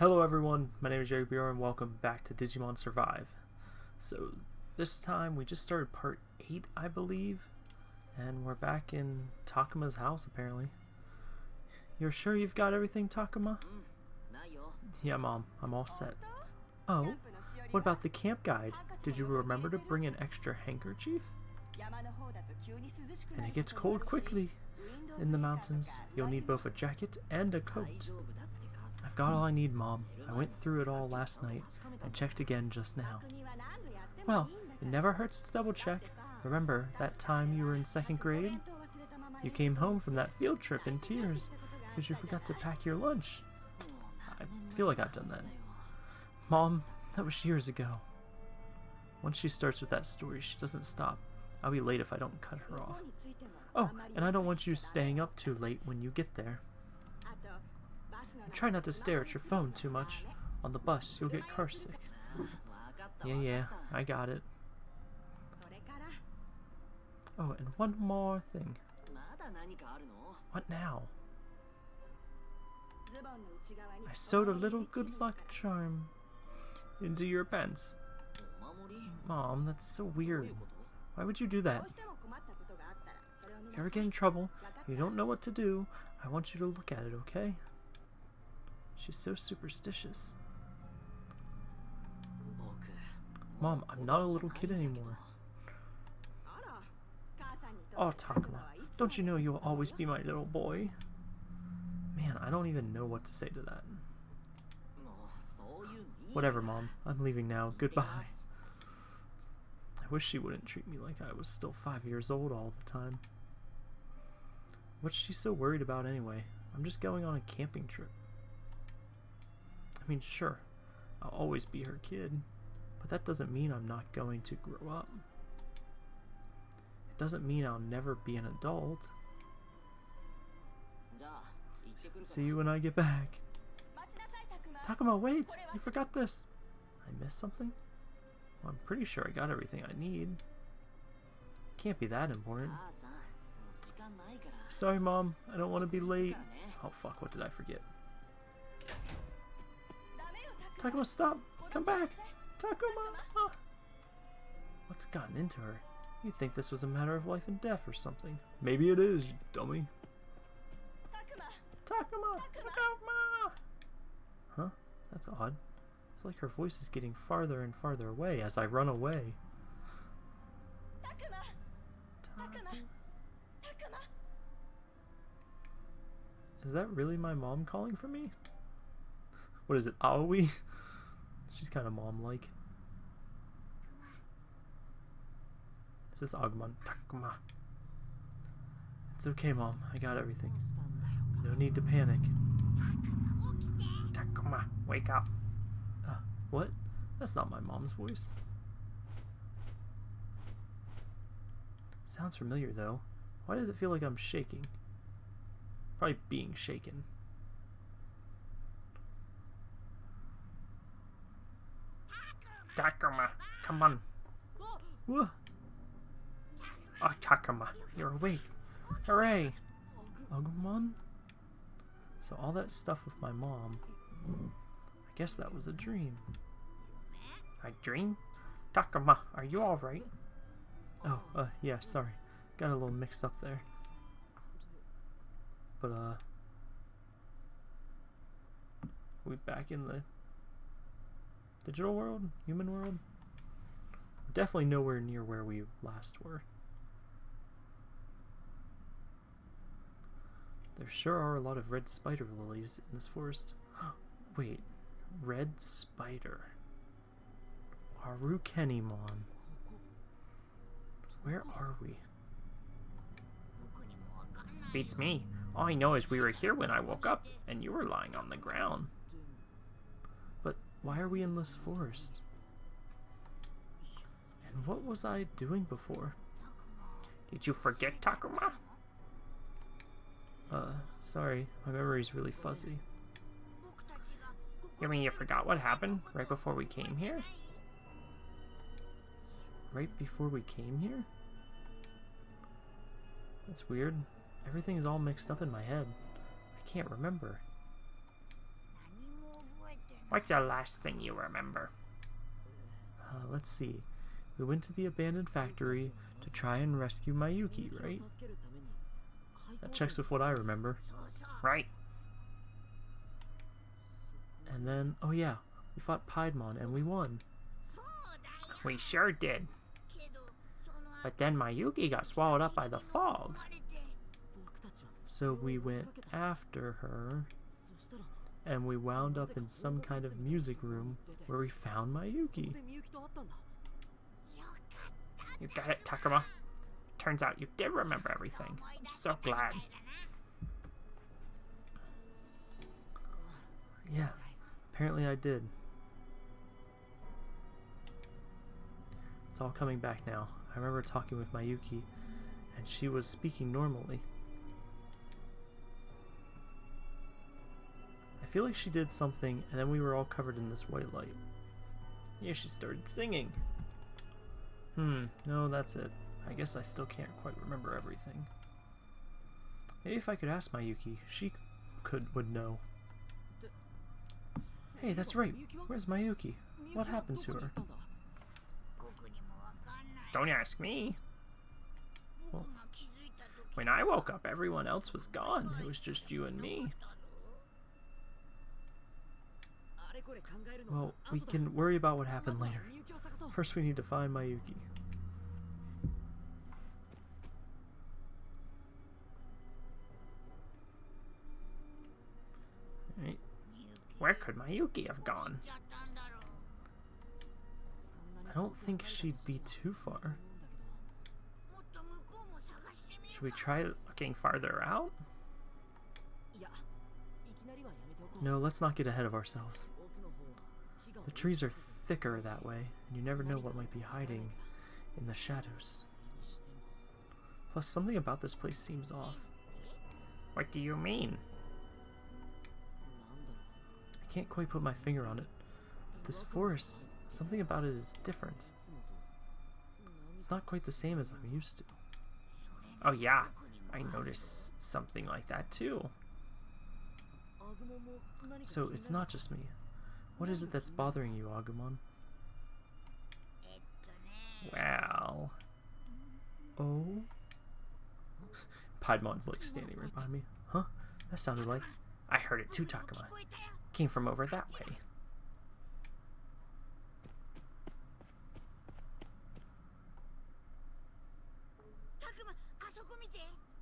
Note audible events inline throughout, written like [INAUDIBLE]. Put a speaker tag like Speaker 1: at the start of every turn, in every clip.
Speaker 1: Hello everyone, my name is Jerry Bureau and welcome back to Digimon Survive. So this time we just started part 8 I believe, and we're back in Takuma's house apparently. You're sure you've got everything Takuma? Yeah mom, I'm all set. Oh, what about the camp guide? Did you remember to bring an extra handkerchief? And it gets cold quickly in the mountains. You'll need both a jacket and a coat. I've got all I need, Mom. I went through it all last night and checked again just now. Well, it never hurts to double check. Remember that time you were in second grade? You came home from that field trip in tears because you forgot to pack your lunch. I feel like I've done that. Mom, that was years ago. Once she starts with that story, she doesn't stop. I'll be late if I don't cut her off. Oh, and I don't want you staying up too late when you get there. And try not to stare at your phone too much. On the bus, you'll get car sick. Yeah, yeah, I got it. Oh, and one more thing. What now? I sewed a little good luck charm into your pants. Mom, that's so weird. Why would you do that? If you ever get in trouble, you don't know what to do, I want you to look at it, okay? She's so superstitious. Mom, I'm not a little kid anymore. Oh, Takuma, don't you know you'll always be my little boy? Man, I don't even know what to say to that. Whatever, Mom. I'm leaving now. Goodbye. I wish she wouldn't treat me like I was still five years old all the time. What's she so worried about anyway? I'm just going on a camping trip. I mean, sure, I'll always be her kid, but that doesn't mean I'm not going to grow up. It doesn't mean I'll never be an adult. See you when I get back. Takuma, wait! You forgot this! I missed something? Well, I'm pretty sure I got everything I need. Can't be that important. Sorry, Mom. I don't want to be late. Oh, fuck. What did I forget? Takuma, stop! Come back! Takuma! Ah. What's gotten into her? You'd think this was a matter of life and death or something. Maybe it is, you dummy. Takuma! Takuma! Takuma! Huh? That's odd. It's like her voice is getting farther and farther away as I run away. Takuma! Takuma! Takuma! Is that really my mom calling for me? What is it, Aoi? [LAUGHS] She's kind of mom-like. Is this Agumon? Takuma. It's okay, Mom. I got everything. No need to panic. Takuma, wake up. Uh, what? That's not my mom's voice. Sounds familiar, though. Why does it feel like I'm shaking? Probably being shaken. Takuma, come on. Whoa. Oh, Takuma, you're awake. Hooray! Agumon? So all that stuff with my mom, I guess that was a dream. A dream? Takuma, are you alright? Oh, uh, yeah, sorry. Got a little mixed up there. But, uh... we back in the digital world? Human world? Definitely nowhere near where we last were. There sure are a lot of red spider lilies in this forest. [GASPS] Wait, red spider. Arukenimon. Where are we? Beats me. All I know is we were here when I woke up, and you were lying on the ground. Why are we in this forest? And what was I doing before? Did you forget Takuma? Uh, sorry, my memory's really fuzzy. You mean you forgot what happened right before we came here? Right before we came here? That's weird. Everything's all mixed up in my head. I can't remember. What's the last thing you remember? Uh, let's see. We went to the abandoned factory to try and rescue Mayuki, right? That checks with what I remember. Right. And then, oh yeah, we fought Piedmon and we won. We sure did. But then Mayuki got swallowed up by the fog. So we went after her, and we wound up in some kind of music room where we found Mayuki. You got it, Takuma. Turns out you did remember everything. I'm so glad. Yeah, apparently I did. It's all coming back now. I remember talking with Mayuki, and she was speaking normally. Feel like she did something, and then we were all covered in this white light. Yeah, she started singing. Hmm, no, that's it. I guess I still can't quite remember everything. Maybe if I could ask Mayuki, she could would know. Hey, that's right. Where's Mayuki? What happened to her? Don't ask me. Well, when I woke up, everyone else was gone. It was just you and me. Well, we can worry about what happened later. First, we need to find Mayuki. Right. Where could Mayuki have gone? I don't think she'd be too far. Should we try looking farther out? No, let's not get ahead of ourselves. The trees are thicker that way, and you never know what might be hiding in the shadows. Plus, something about this place seems off. What do you mean? I can't quite put my finger on it. But this forest, something about it is different. It's not quite the same as I'm used to. Oh yeah, I noticed something like that too. So it's not just me. What is it that's bothering you, Agumon? Well... Oh? Piedmon's like standing right behind me. Huh? That sounded like... I heard it too, Takuma. Came from over that way.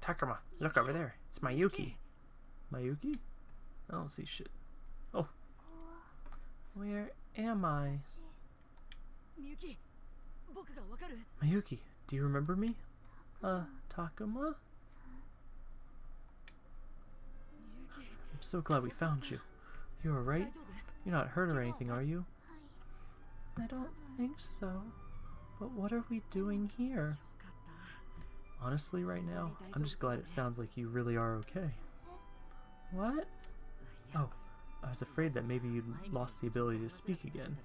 Speaker 1: Takuma, look over there. It's Mayuki. Mayuki? I don't see shit. Where am I? Miyuki, Miyuki, do you remember me? Uh, Takuma? I'm so glad we found you. You alright? You're not hurt or anything, are you? I don't think so. But what are we doing here? Honestly, right now, I'm just glad it sounds like you really are okay. What? Oh, I was afraid that maybe you'd lost the ability to speak again.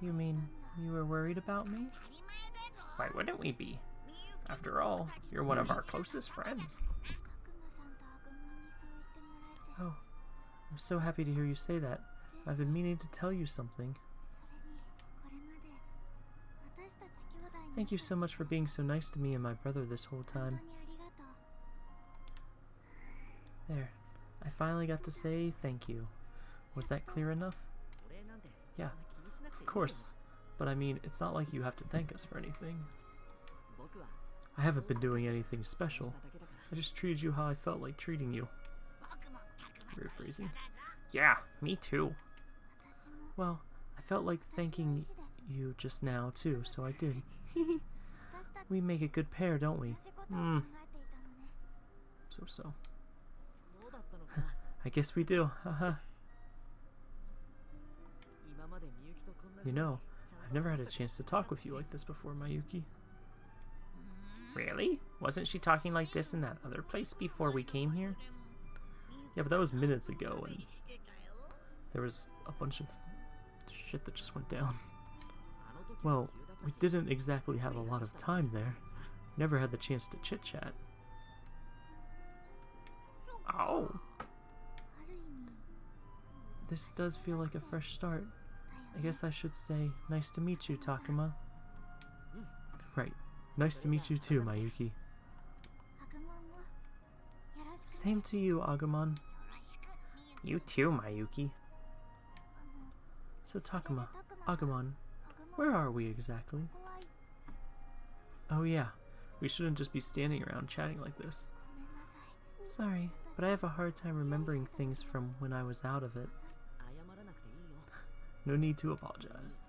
Speaker 1: You mean you were worried about me? Why wouldn't we be? After all, you're one of our closest friends. Oh, I'm so happy to hear you say that. I've been meaning to tell you something. Thank you so much for being so nice to me and my brother this whole time. There. I finally got to say thank you. Was that clear enough? Yeah, of course. But I mean, it's not like you have to thank us for anything. I haven't been doing anything special. I just treated you how I felt like treating you. Rephrasing. Yeah, me too. Well, I felt like thanking you just now too, so I did. [LAUGHS] we make a good pair, don't we? Hmm. So-so. I guess we do, haha. you know, I've never had a chance to talk with you like this before, Mayuki. Really? Wasn't she talking like this in that other place before we came here? Yeah, but that was minutes ago, and there was a bunch of shit that just went down. Well, we didn't exactly have a lot of time there. Never had the chance to chit-chat. Oh. This does feel like a fresh start. I guess I should say, nice to meet you, Takuma. Right. Nice to meet you too, Mayuki. Same to you, Agumon. You too, Mayuki. So Takuma, Agumon, where are we exactly? Oh yeah, we shouldn't just be standing around chatting like this. Sorry, but I have a hard time remembering things from when I was out of it. No need to apologize.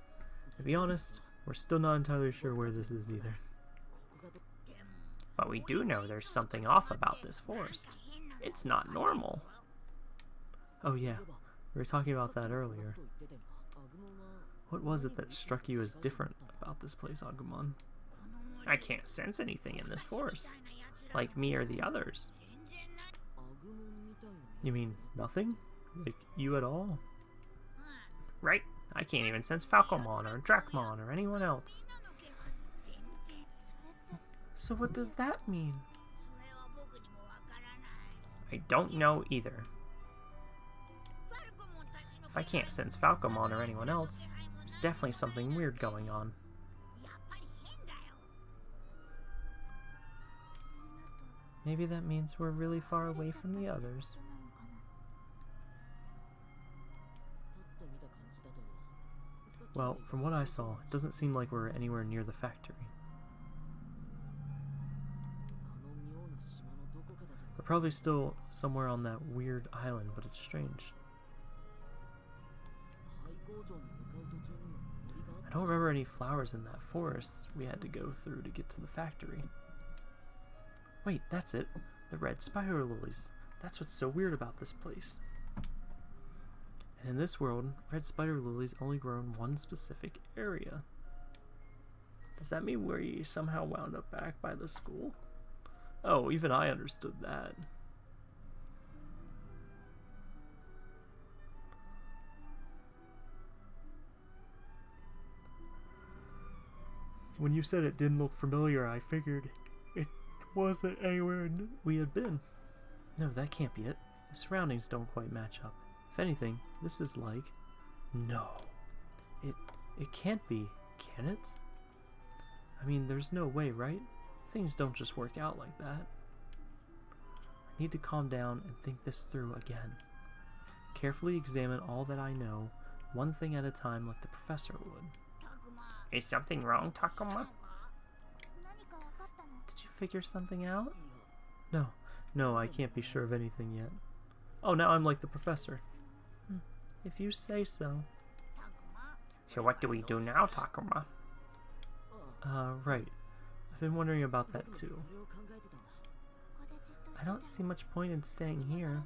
Speaker 1: To be honest, we're still not entirely sure where this is either. But we do know there's something off about this forest. It's not normal. Oh yeah, we were talking about that earlier. What was it that struck you as different about this place, Agumon? I can't sense anything in this forest. Like me or the others. You mean nothing? Like you at all? Right. I can't even sense Falcomon or Dracmon or anyone else. So what does that mean? I don't know either. If I can't sense Falcomon or anyone else, there's definitely something weird going on. Maybe that means we're really far away from the others. Well, from what I saw, it doesn't seem like we're anywhere near the factory. We're probably still somewhere on that weird island, but it's strange. I don't remember any flowers in that forest we had to go through to get to the factory. Wait, that's it. The red spider lilies. That's what's so weird about this place. And in this world, red spider lilies only grow in one specific area. Does that mean we somehow wound up back by the school? Oh, even I understood that. When you said it didn't look familiar, I figured it wasn't anywhere we had been. No, that can't be it. The surroundings don't quite match up. If anything, this is like... No. It, it can't be, can it? I mean, there's no way, right? Things don't just work out like that. I need to calm down and think this through again. Carefully examine all that I know, one thing at a time like the professor would. Is something wrong, Takuma? Did you figure something out? No, no, I can't be sure of anything yet. Oh, now I'm like the professor. If you say so. So what do we do now, Takuma? Uh, right. I've been wondering about that too. I don't see much point in staying here.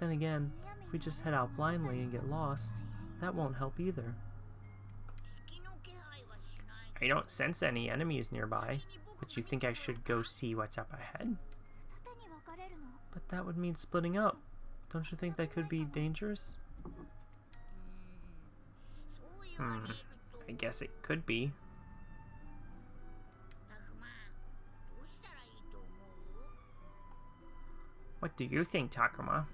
Speaker 1: Then again, if we just head out blindly and get lost, that won't help either. I don't sense any enemies nearby, but you think I should go see what's up ahead? But that would mean splitting up. Don't you think that could be dangerous? Hmm, I guess it could be. What do you think, Takuma?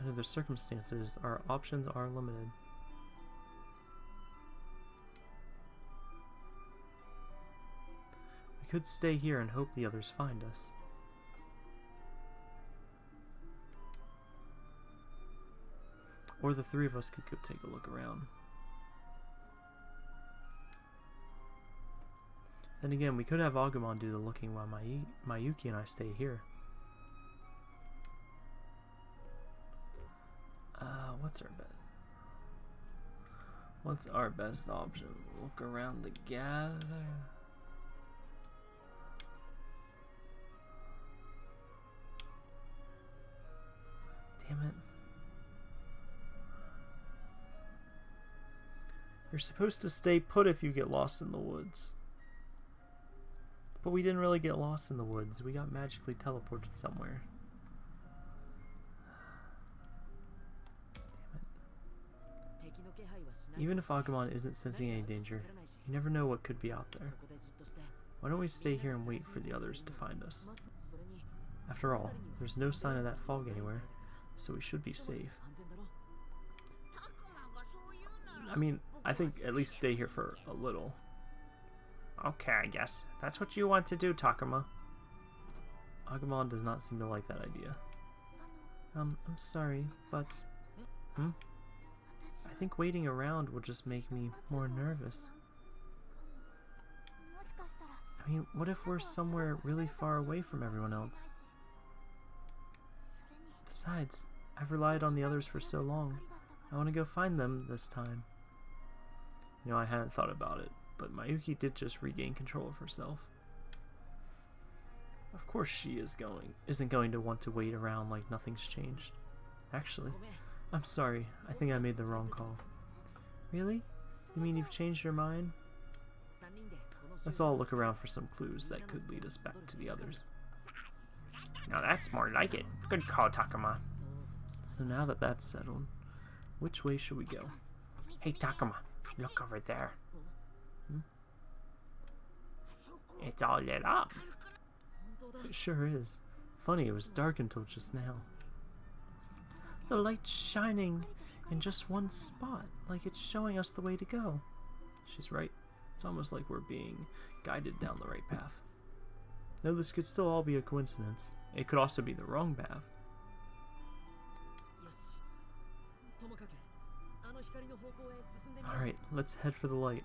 Speaker 1: Under the circumstances, our options are limited. We could stay here and hope the others find us. Or the three of us could go take a look around. Then again, we could have Agumon do the looking while May Mayuki and I stay here. Uh, what's our best? What's our best option? Look around together. Damn it. You're supposed to stay put if you get lost in the woods. But we didn't really get lost in the woods. We got magically teleported somewhere. Even if Agumon isn't sensing any danger, you never know what could be out there. Why don't we stay here and wait for the others to find us? After all, there's no sign of that fog anywhere, so we should be safe. I mean, I think at least stay here for a little. Okay, I guess. That's what you want to do, Takuma. Agumon does not seem to like that idea. Um, I'm sorry, but... Hmm? I think waiting around will just make me more nervous. I mean, what if we're somewhere really far away from everyone else? Besides, I've relied on the others for so long. I want to go find them this time. You know, I hadn't thought about it, but Mayuki did just regain control of herself. Of course she is going isn't going to want to wait around like nothing's changed. Actually, I'm sorry. I think I made the wrong call. Really? You mean you've changed your mind? Let's all look around for some clues that could lead us back to the others. Now that's more like it. Good call, Takuma. So now that that's settled, which way should we go? Hey, Takuma, look over there. Hmm? It's all lit up. It sure is. Funny, it was dark until just now. The light's shining in just one spot, like it's showing us the way to go. She's right. It's almost like we're being guided down the right path. No, this could still all be a coincidence. It could also be the wrong path. Alright, let's head for the light.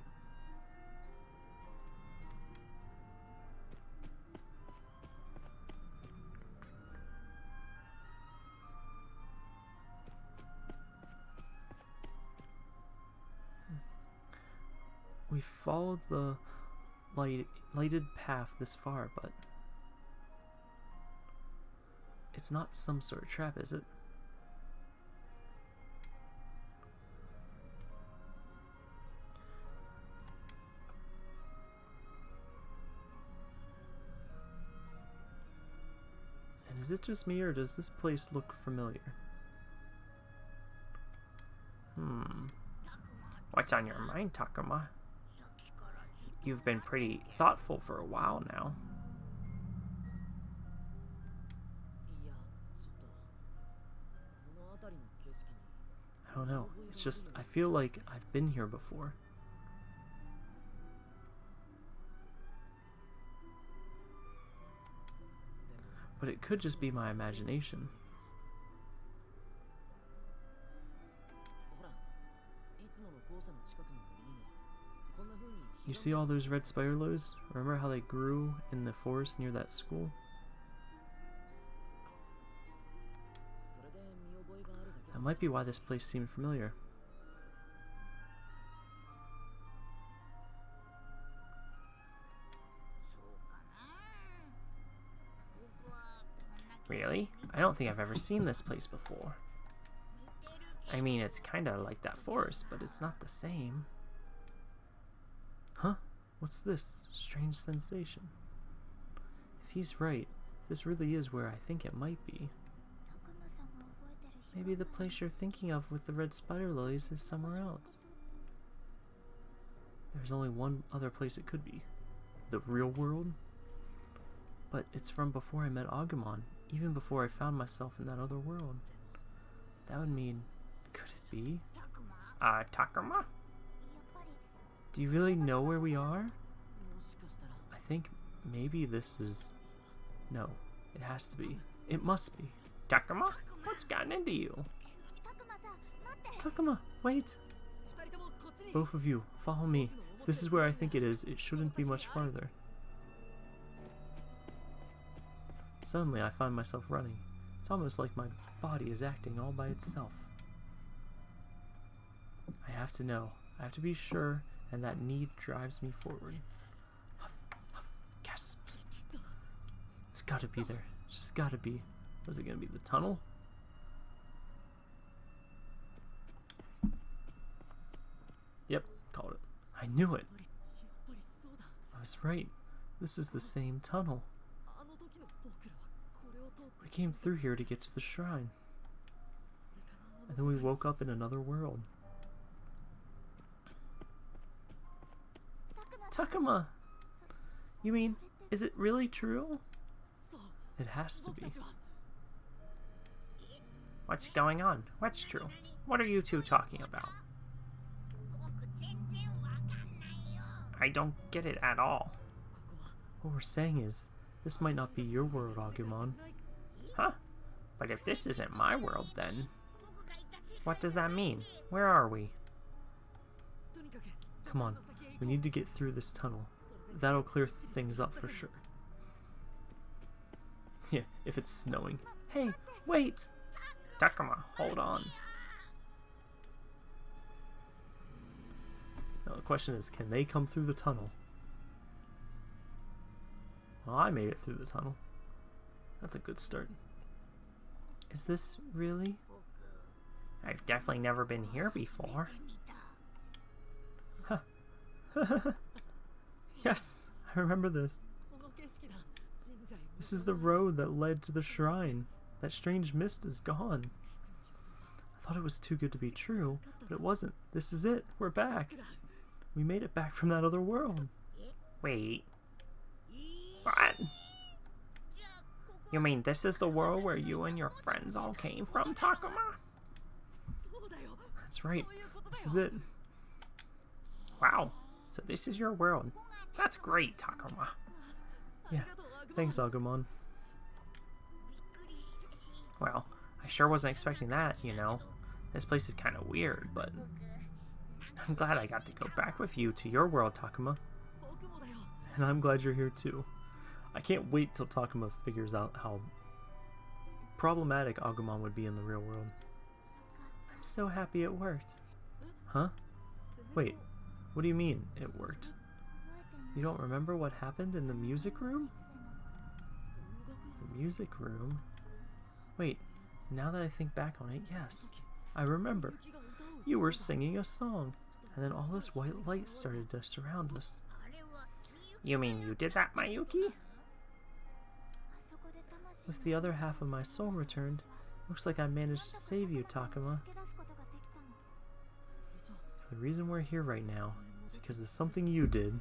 Speaker 1: Hmm. We followed the light, lighted path this far, but it's not some sort of trap, is it? Is it just me, or does this place look familiar? Hmm. What's on your mind, Takuma? You've been pretty thoughtful for a while now. I don't know. It's just, I feel like I've been here before. But it could just be my imagination. You see all those red spider lilies? Remember how they grew in the forest near that school? That might be why this place seemed familiar. Really? I don't think I've ever seen this place before. I mean, it's kinda like that forest, but it's not the same. Huh? What's this strange sensation? If he's right, this really is where I think it might be. Maybe the place you're thinking of with the red spider lilies is somewhere else. There's only one other place it could be. The real world? But it's from before I met Agumon, even before I found myself in that other world. That would mean, could it be? Uh, Takuma? Do you really know where we are? I think maybe this is... No, it has to be. It must be. Takuma? What's gotten into you? Takuma, wait! Both of you, follow me. If this is where I think it is, it shouldn't be much farther. Suddenly I find myself running. It's almost like my body is acting all by itself. I have to know. I have to be sure and that need drives me forward. Huff, huff, gasp. It's gotta be there. It's just gotta be. Was it gonna be the tunnel? Yep, called it. I knew it. I was right. This is the same tunnel. We came through here to get to the shrine. And then we woke up in another world. Takuma! You mean, is it really true? It has to be. What's going on? What's true? What are you two talking about? I don't get it at all. What we're saying is, this might not be your world, Agumon. Huh. But if this isn't my world, then... What does that mean? Where are we? Come on. We need to get through this tunnel. That'll clear things up for sure. [LAUGHS] Yeah, if it's snowing. Hey, wait! Takuma, hold on. Now the question is, can they come through the tunnel? Well, I made it through the tunnel. That's a good start. Is this really? I've definitely never been here before. [LAUGHS] Yes, I remember this. This is the road that led to the shrine. That strange mist is gone. I thought it was too good to be true, but it wasn't. This is it. We're back. We made it back from that other world. Wait. What? You mean this is the world where you and your friends all came from, Takuma? That's right. This is it. Wow. So this is your world. That's great, Takuma.
Speaker 2: Yeah.
Speaker 1: Thanks, Agumon. Well, I sure wasn't expecting that, you know. This place is kind of weird, but... I'm glad I got to go back with you to your world, Takuma. And I'm glad you're here too. I can't wait till Takuma figures out how problematic Agumon would be in the real world. I'm so happy it worked. Huh? Wait, what do you mean, it worked? You don't remember what happened in the music room? The music room? Wait, now that I think back on it, yes. I remember. You were singing a song, and then all this white light started to surround us. You mean you did that, Mayuki? If the other half of my soul returned, looks like I managed to save you, Takuma. So the reason we're here right now is because of something you did.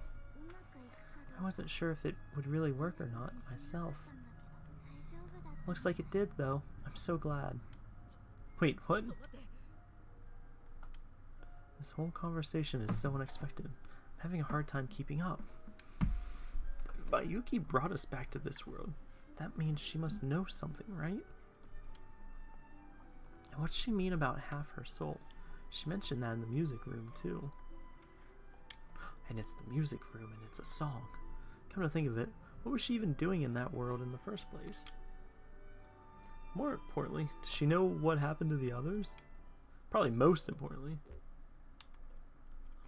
Speaker 1: I wasn't sure if it would really work or not myself. Looks like it did, though. I'm so glad. Wait, what? This whole conversation is so unexpected. I'm having a hard time keeping up. Mayuki brought us back to this world. That means she must know something, right? And what's she mean about half her soul? She mentioned that in the music room, too. And it's the music room, and it's a song. Come to think of it, what was she even doing in that world in the first place? More importantly, does she know what happened to the others? Probably most importantly.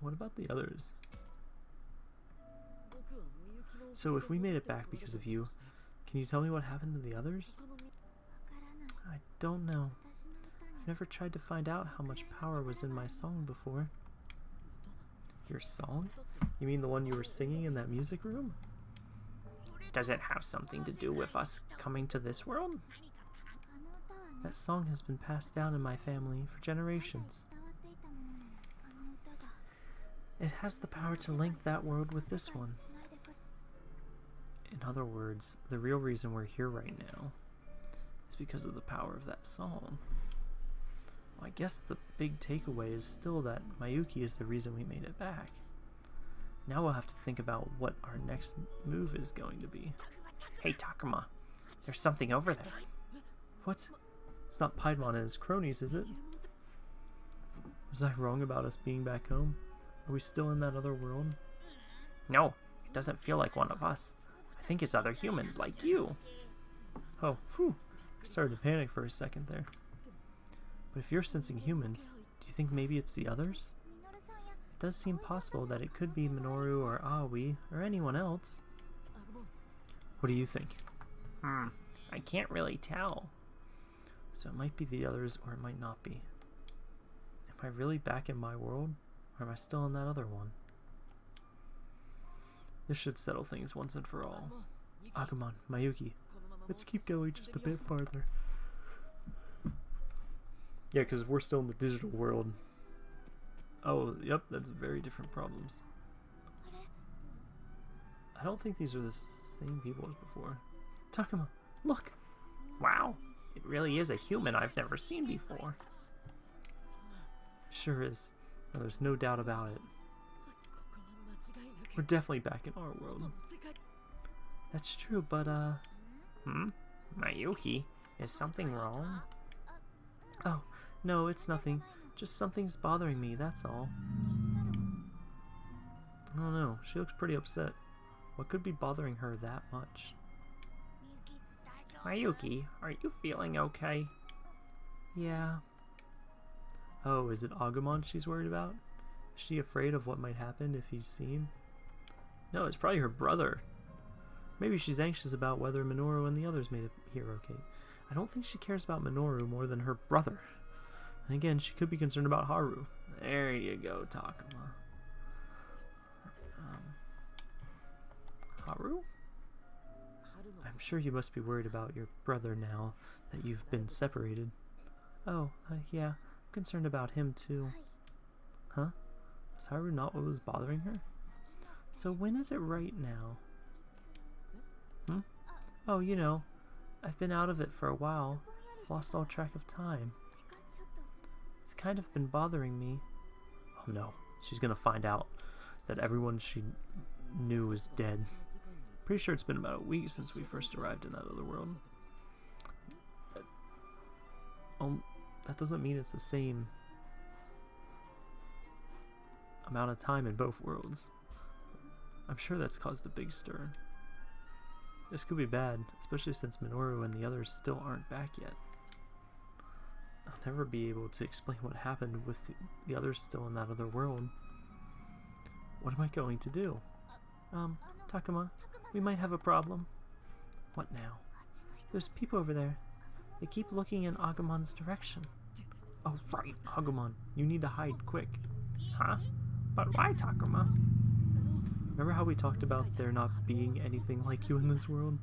Speaker 1: What about the others? So if we made it back because of you, can you tell me what happened to the others? I don't know. I've never tried to find out how much power was in my song before. Your song? You mean the one you were singing in that music room? Does it have something to do with us coming to this world? That song has been passed down in my family for generations. It has the power to link that world with this one. In other words, the real reason we're here right now is because of the power of that song. Well, I guess the big takeaway is still that Mayuki is the reason we made it back. Now we'll have to think about what our next move is going to be. Hey, Takuma, there's something over there. What? It's not Piedmon and his cronies, is it? Was I wrong about us being back home? Are we still in that other world? No, it doesn't feel like one of us. I think it's other humans like you. Oh, whew. Started to panic for a second there. But if you're sensing humans, do you think maybe it's the others? It does seem possible that it could be Minoru or Aoi or anyone else. What do you think? Hmm, I can't really tell. So it might be the others or it might not be. Am I really back in my world? Or am I still in that other one? This should settle things once and for all.
Speaker 2: Ah,
Speaker 1: Agumon, Mayuki, let's keep going just a bit farther. Yeah, because we're still in the digital world. Oh, yep, that's very different problems. I don't think these are the same people as before. Takuma, look! Wow, it really is a human I've never seen before. Sure is. There's no doubt about it. We're definitely back in our world. That's true, but, uh... Hmm? Mayuki, is something wrong? Oh, no, it's nothing. Just something's bothering me, that's all. I don't know, she looks pretty upset. What could be bothering her that much? Mayuki, are you feeling okay? Yeah. Oh, is it Agumon she's worried about? Is she afraid of what might happen if he's seen? No, it's probably her brother. Maybe she's anxious about whether Minoru and the others made it here okay. I don't think she cares about Minoru more than her brother. And again, she could be concerned about Haru. There you go, Takuma. Um, Haru? I'm sure you must be worried about your brother now that you've been separated. Oh, uh, yeah, I'm concerned about him too. Huh? Was Haru not what was bothering her? So when is it right now? Hmm? Oh, you know, I've been out of it for a while. Lost all track of time. It's kind of been bothering me. Oh no, she's gonna find out that everyone she knew is dead. Pretty sure it's been about a week since we first arrived in that other world. That, um, that doesn't mean it's the same amount of time in both worlds. I'm sure that's caused a big stir. This could be bad, especially since Minoru and the others still aren't back yet. I'll never be able to explain what happened with the, the others still in that other world. What am I going to do? Um, Takuma, we might have a problem. What now? There's people over there. They keep looking in Agumon's direction. Oh, right, Agumon. You need to hide quick. Huh? But why, Takuma? Remember how we talked about there not being anything like you in this world?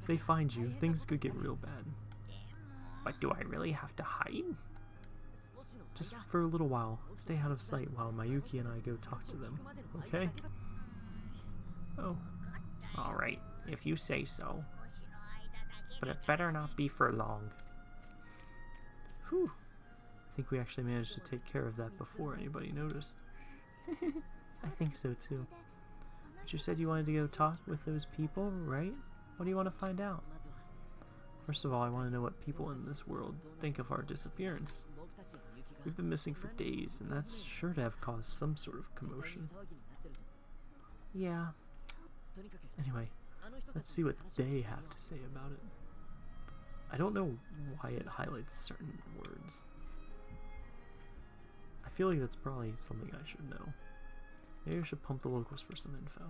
Speaker 1: If they find you, things could get real bad. But do I really have to hide? Just for a little while, stay out of sight while Mayuki and I go talk to them, okay? Oh. Alright, if you say so. But it better not be for long. Whew. I think we actually managed to take care of that before anybody noticed. [LAUGHS] I think so too. But you said you wanted to go talk with those people, right? What do you want to find out? First of all, I want to know what people in this world think of our disappearance. We've been missing for days, and that's sure to have caused some sort of commotion. Yeah. Anyway, let's see what they have to say about it. I don't know why it highlights certain words. I feel like that's probably something I should know. Maybe I should pump the locals for some info.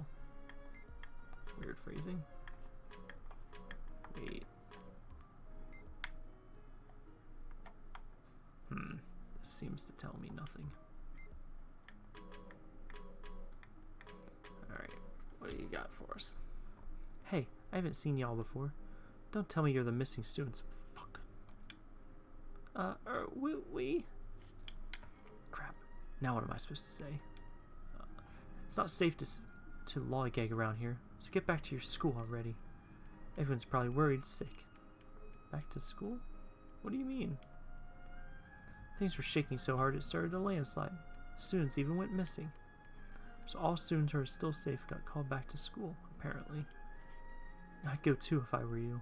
Speaker 1: Weird phrasing. Wait. Hmm. This seems to tell me nothing. Alright. What do you got for us? Hey, I haven't seen y'all before. Don't tell me you're the missing students. Fuck. Uh, er, we, we... Crap. Now what am I supposed to say? It's not safe to, to lollygag around here, so get back to your school already. Everyone's probably worried sick. Back to school? What do you mean? Things were shaking so hard it started a landslide. Students even went missing. So all students who are still safe got called back to school, apparently. I'd go too if I were you.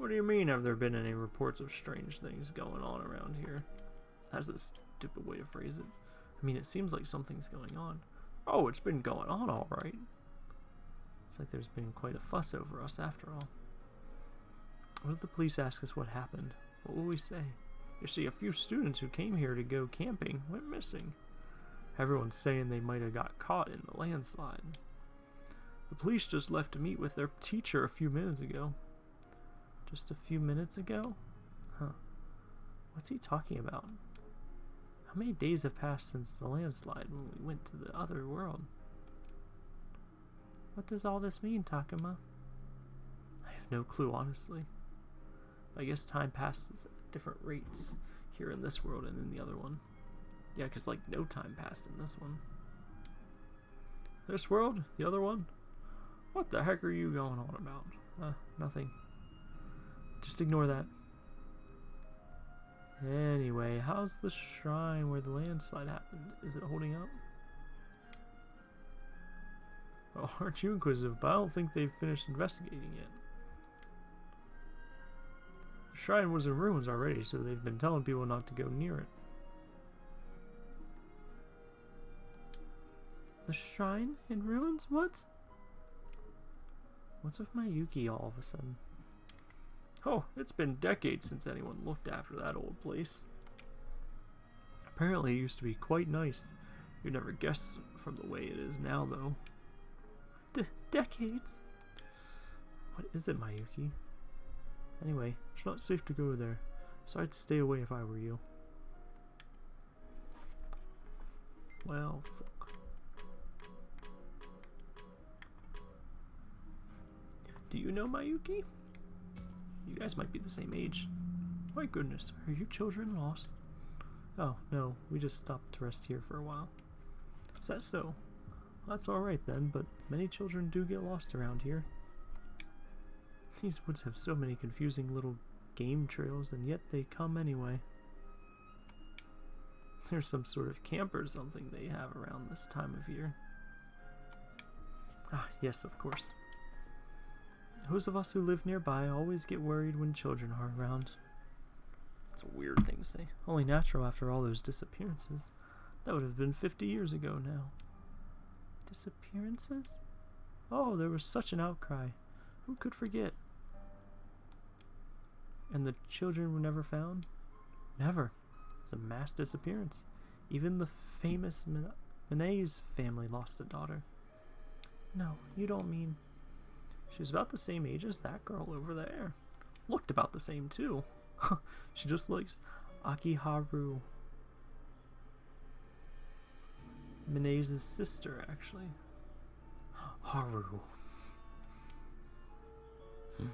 Speaker 1: What do you mean, have there been any reports of strange things going on around here? That's a stupid way to phrase it. I mean, it seems like something's going on. Oh, it's been going on alright. It's like there's been quite a fuss over us after all. What if the police ask us what happened? What will we say? You see, a few students who came here to go camping went missing. Everyone's saying they might have got caught in the landslide. The police just left to meet with their teacher a few minutes ago. Just a few minutes ago? Huh. What's he talking about? How many days have passed since the landslide when we went to the other world? What does all this mean, Takuma? I have no clue, honestly. I guess time passes at different rates here in this world and in the other one. Yeah, because, like, no time passed in this one. This world? The other one? What the heck are you going on about? Uh, nothing. Just ignore that. Anyway, how's the shrine where the landslide happened? Is it holding up? Well, oh, [LAUGHS] aren't you inquisitive? But I don't think they've finished investigating yet. The shrine was in ruins already, so they've been telling people not to go near it. The shrine in ruins? What? What's with Mayuki all of a sudden? Oh, it's been decades since anyone looked after that old place. Apparently it used to be quite nice. You'd never guess from the way it is now, though. D decades? What is it, Mayuki? Anyway, it's not safe to go there, so I'd stay away if I were you. Well, fuck. Do you know Mayuki? You guys might be the same age. My goodness, are your children lost? Oh, no, we just stopped to rest here for a while. Is that so? Well, that's alright then, but many children do get lost around here. These woods have so many confusing little game trails, and yet they come anyway. There's some sort of camp or something they have around this time of year. Ah, yes, of course. Those of us who live nearby always get worried when children are around. It's a weird thing to say. Only natural after all those disappearances. That would have been 50 years ago now. Disappearances? Oh, there was such an outcry. Who could forget? And the children were never found? Never. It was a mass disappearance. Even the famous Min- Minays family lost a daughter. No, you don't mean. She was about the same age as that girl over there. Looked about the same, too. [LAUGHS] she just likes Akiharu. Minays' sister, actually. Haru. Hmm.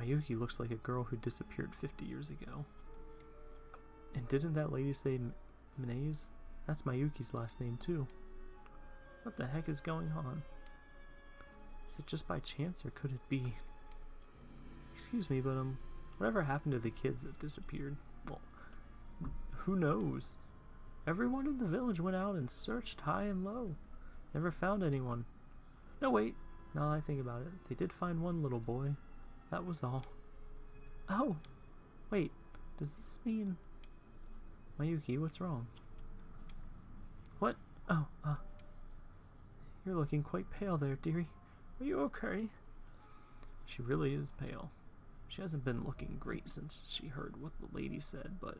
Speaker 1: Mayuki looks like a girl who disappeared 50 years ago. And didn't that lady say M- Minays? That's Mayuki's last name, too. What the heck is going on? Is it just by chance, or could it be? Excuse me, but um, whatever happened to the kids that disappeared? Well, who knows? Everyone in the village went out and searched high and low. Never found anyone. No, wait. Now I think about it, they did find one little boy. That was all. Oh! Wait, does this mean... Mayuki, what's wrong? What? Oh, uh... You're looking quite pale there, dearie. Are you okay? She really is pale. She hasn't been looking great since she heard what the lady said, but...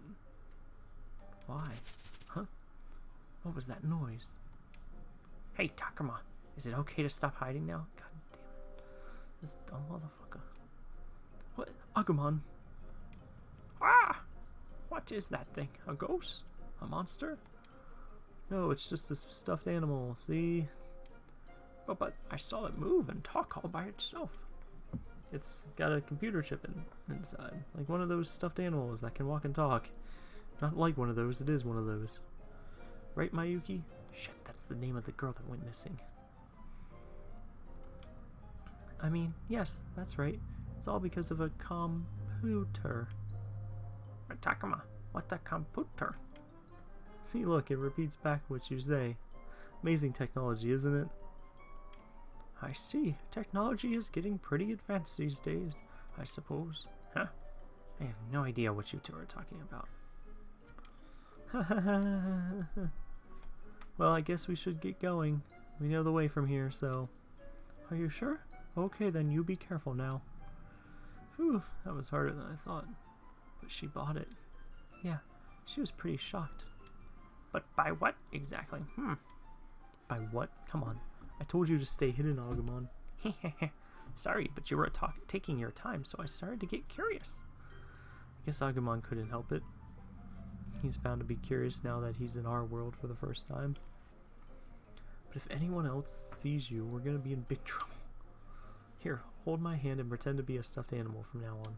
Speaker 1: Why? Huh? What was that noise? Hey, Takuma, is it okay to stop hiding now? God damn it. This dumb motherfucker. What? Agumon? Ah! What is that thing? A ghost? A monster? No, it's just a stuffed animal, see? But, but I saw it move and talk all by itself. It's got a computer chip in, inside, like one of those stuffed animals that can walk and talk. Not like one of those, it is one of those. Right, Mayuki? Shit, that's the name of the girl that went missing. I mean, yes, that's right. It's all because of a computer. Takuma, what's a computer? See, look, it repeats back what you say. Amazing technology, isn't it? I see. Technology is getting pretty advanced these days, I suppose. Huh? I have no idea what you two are talking about. [LAUGHS] well, I guess we should get going. We know the way from here, so... Are you sure? Okay, then you be careful now. Whew, that was harder than I thought. But she bought it. Yeah, she was pretty shocked. But by what exactly? Hmm. By what? Come on. I told you to stay hidden, Agumon. [LAUGHS] Sorry, but you were talk taking your time, so I started to get curious. I guess Agumon couldn't help it. He's bound to be curious now that he's in our world for the first time. But if anyone else sees you, we're gonna be in big [LAUGHS] trouble. Here, hold my hand and pretend to be a stuffed animal from now on.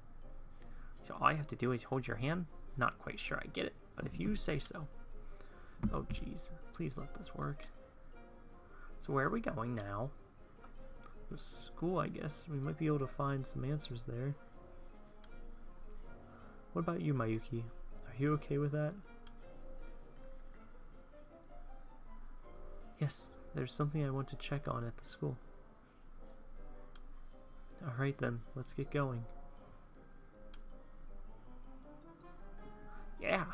Speaker 1: So all I have to do is hold your hand? Not quite sure I get it, but if you say so. Oh jeez, please let this work. So where are we going now? The school, I guess. We might be able to find some answers there. What about you, Mayuki? Are you okay with that? Yes, there's something I want to check on at the school. Alright then, let's get going. Yeah!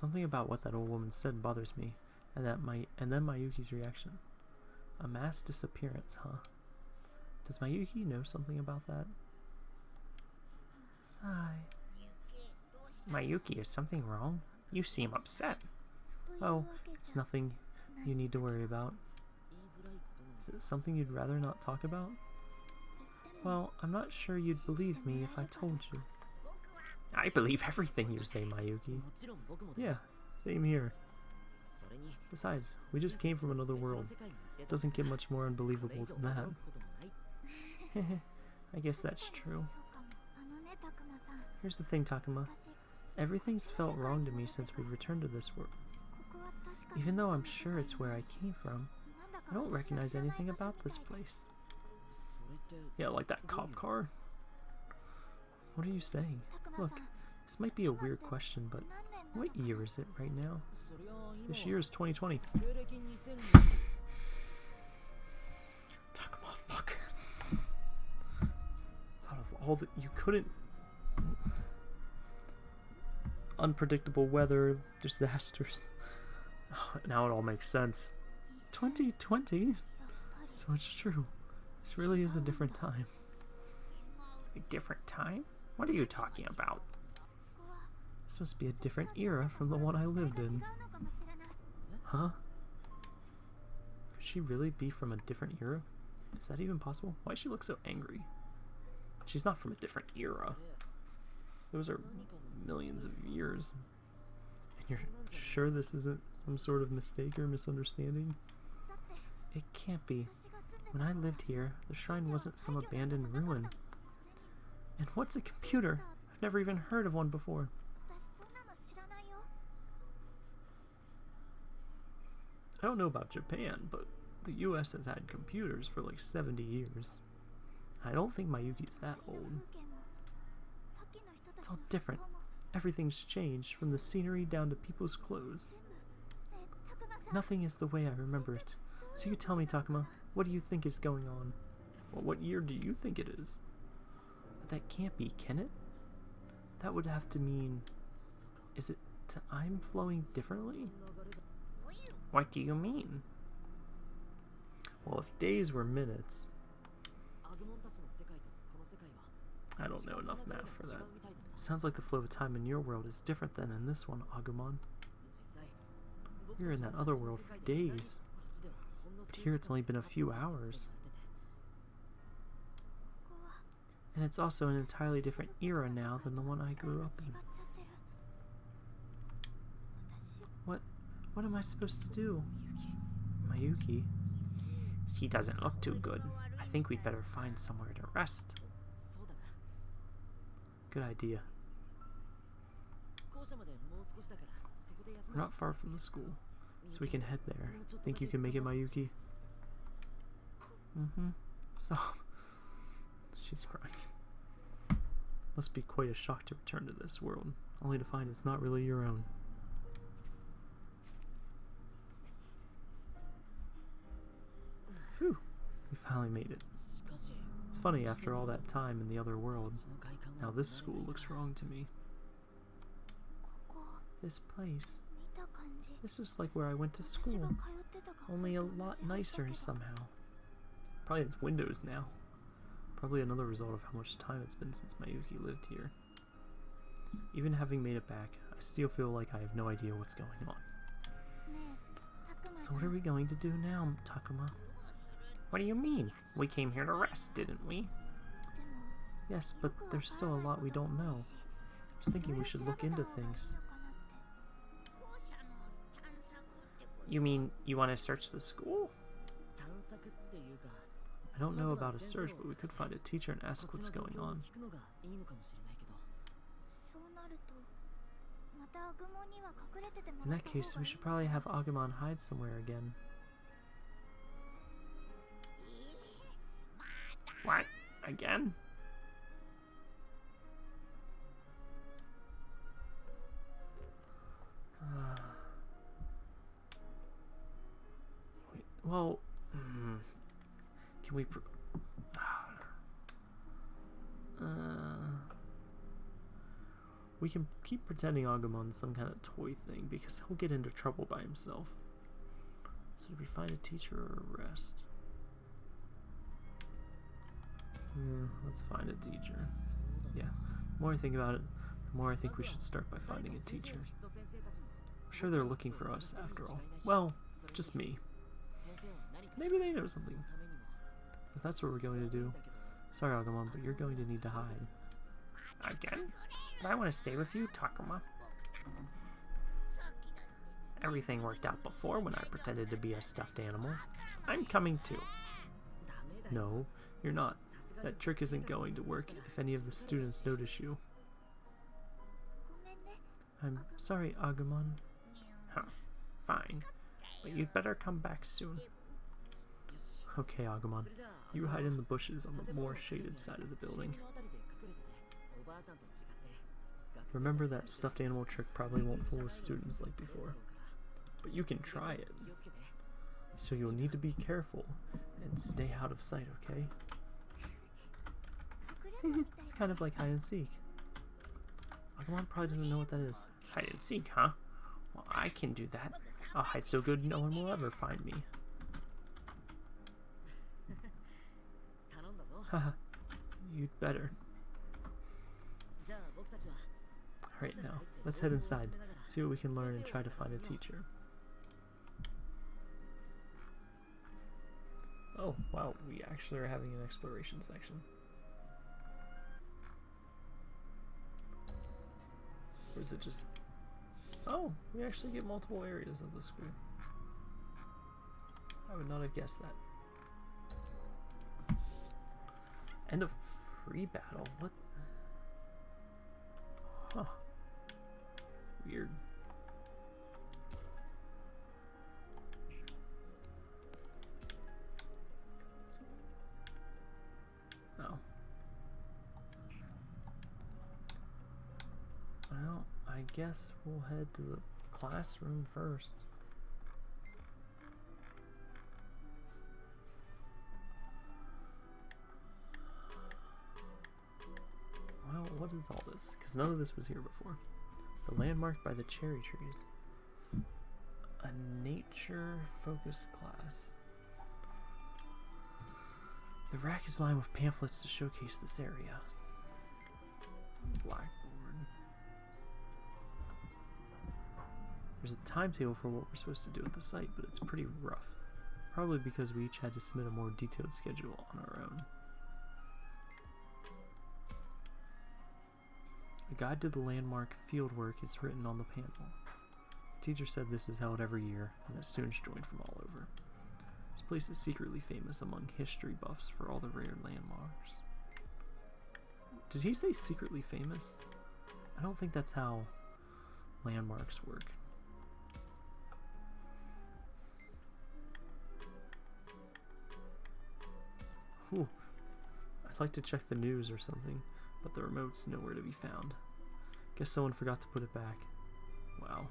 Speaker 1: Something about what that old woman said bothers me, and that my and then Mayuki's reaction. A mass disappearance, huh? Does Mayuki know something about that? Sigh. Mayuki, is something wrong? You seem upset. Oh, it's nothing you need to worry about. Is it something you'd rather not talk about? Well, I'm not sure you'd believe me if I told you. I believe everything you say, Mayuki. Yeah, same here. Besides, we just came from another world. Doesn't get much more unbelievable than that. [LAUGHS] I guess that's true. Here's the thing, Takuma. Everything's felt wrong to me since we returned to this world. Even though I'm sure it's where I came from, I don't recognize anything about this place. Yeah, like that cop car. What are you saying? Look, this might be a weird question, but what year is it right now? This year is 2020. Fuck. Out of all the... You couldn't... Unpredictable weather, disasters. Oh, now it all makes sense. 2020? So it's true. This really is a different time. A different time? What are you talking about? This must be a different era from the one I lived in. Huh? Could she really be from a different era? Is that even possible? Why does she look so angry? She's not from a different era. Those are millions of years. And you're sure this isn't some sort of mistake or misunderstanding? It can't be. When I lived here, the shrine wasn't some abandoned ruin. And what's a computer? I've never even heard of one before. I don't know about Japan, but the US has had computers for like 70 years. I don't think Mayuki's that old. It's all different. Everything's changed, from the scenery down to people's clothes. Nothing is the way I remember it. So you tell me, Takuma, what do you think is going on? Well, what year do you think it is? that can't be, can it? That would have to mean... Is it time flowing differently? What do you mean? Well, if days were minutes... I don't know enough math for that. Sounds like the flow of time in your world is different than in this one, Agumon. You're in that other world for days. But here it's only been a few hours. And it's also an entirely different era now than the one I grew up in. What what am I supposed to do? Mayuki. She doesn't look too good. I think we'd better find somewhere to rest. Good idea. We're not far from the school, so we can head there. Think you can make it, Mayuki? Mm-hmm. So she's crying. Must be quite a shock to return to this world, only to find it's not really your own. Whew, we finally made it. It's funny, after all that time in the other world, now this school looks wrong to me. This place, this is like where I went to school, only a lot nicer somehow. Probably has windows now. Probably another result of how much time it's been since Mayuki lived here. Even having made it back, I still feel like I have no idea what's going on. So what are we going to do now, Takuma? What do you mean? We came here to rest, didn't we? Yes, but there's still a lot we don't know. I was thinking we should look into things. You mean you want to search the school? I don't know about a search, but we could find a teacher and ask what's going on. In that case, we should probably have Agumon hide somewhere again. What? Again? [SIGHS] well... Mm. Can we... [SIGHS] Uh, we can keep pretending Agumon's some kind of toy thing because he'll get into trouble by himself. So did we find a teacher or arrest? Yeah, hmm, let's find a teacher. Yeah, the more I think about it, the more I think we should start by finding a teacher. I'm sure they're looking for us, after all. Well, just me. Maybe they know something. If that's what we're going to do, sorry Agumon, but you're going to need to hide. Again? But I want to stay with you, Takuma. Everything worked out before when I pretended to be a stuffed animal. I'm coming too. No, you're not. That trick isn't going to work if any of the students notice you. I'm sorry, Agumon. Huh. Fine. But you'd better come back soon. Okay, Agumon. You hide in the bushes on the more shaded side of the building. Remember that stuffed animal trick probably won't fool students like before. But you can try it. So you'll need to be careful and stay out of sight, okay? [LAUGHS] it's kind of like hide and seek. Agumon probably doesn't know what that is. Hide and seek, huh? Well, I can do that. I'll hide so good no one will ever find me. Haha. You'd better. Alright now, let's head inside, see what we can learn and try to find a teacher. Oh, wow, we actually are having an exploration section. Or is it just... Oh, we actually get multiple areas of the school. I would not have guessed that. End of free battle? What? Huh. Weird. Oh. Well, I guess we'll head to the classroom first. Is all this? Because none of this was here before. The landmark by the cherry trees. A nature focused class. The rack is lined with pamphlets to showcase this area. Blackboard. There's a timetable for what we're supposed to do at the site, but it's pretty rough. Probably because we each had to submit a more detailed schedule on our own. A guide to the landmark fieldwork is written on the panel. The teacher said this is held every year, and that students join from all over. This place is secretly famous among history buffs for all the rare landmarks. Did he say secretly famous? I don't think that's how landmarks work. Whew. I'd like to check the news or something, but the remote's nowhere to be found. Guess someone forgot to put it back. Wow.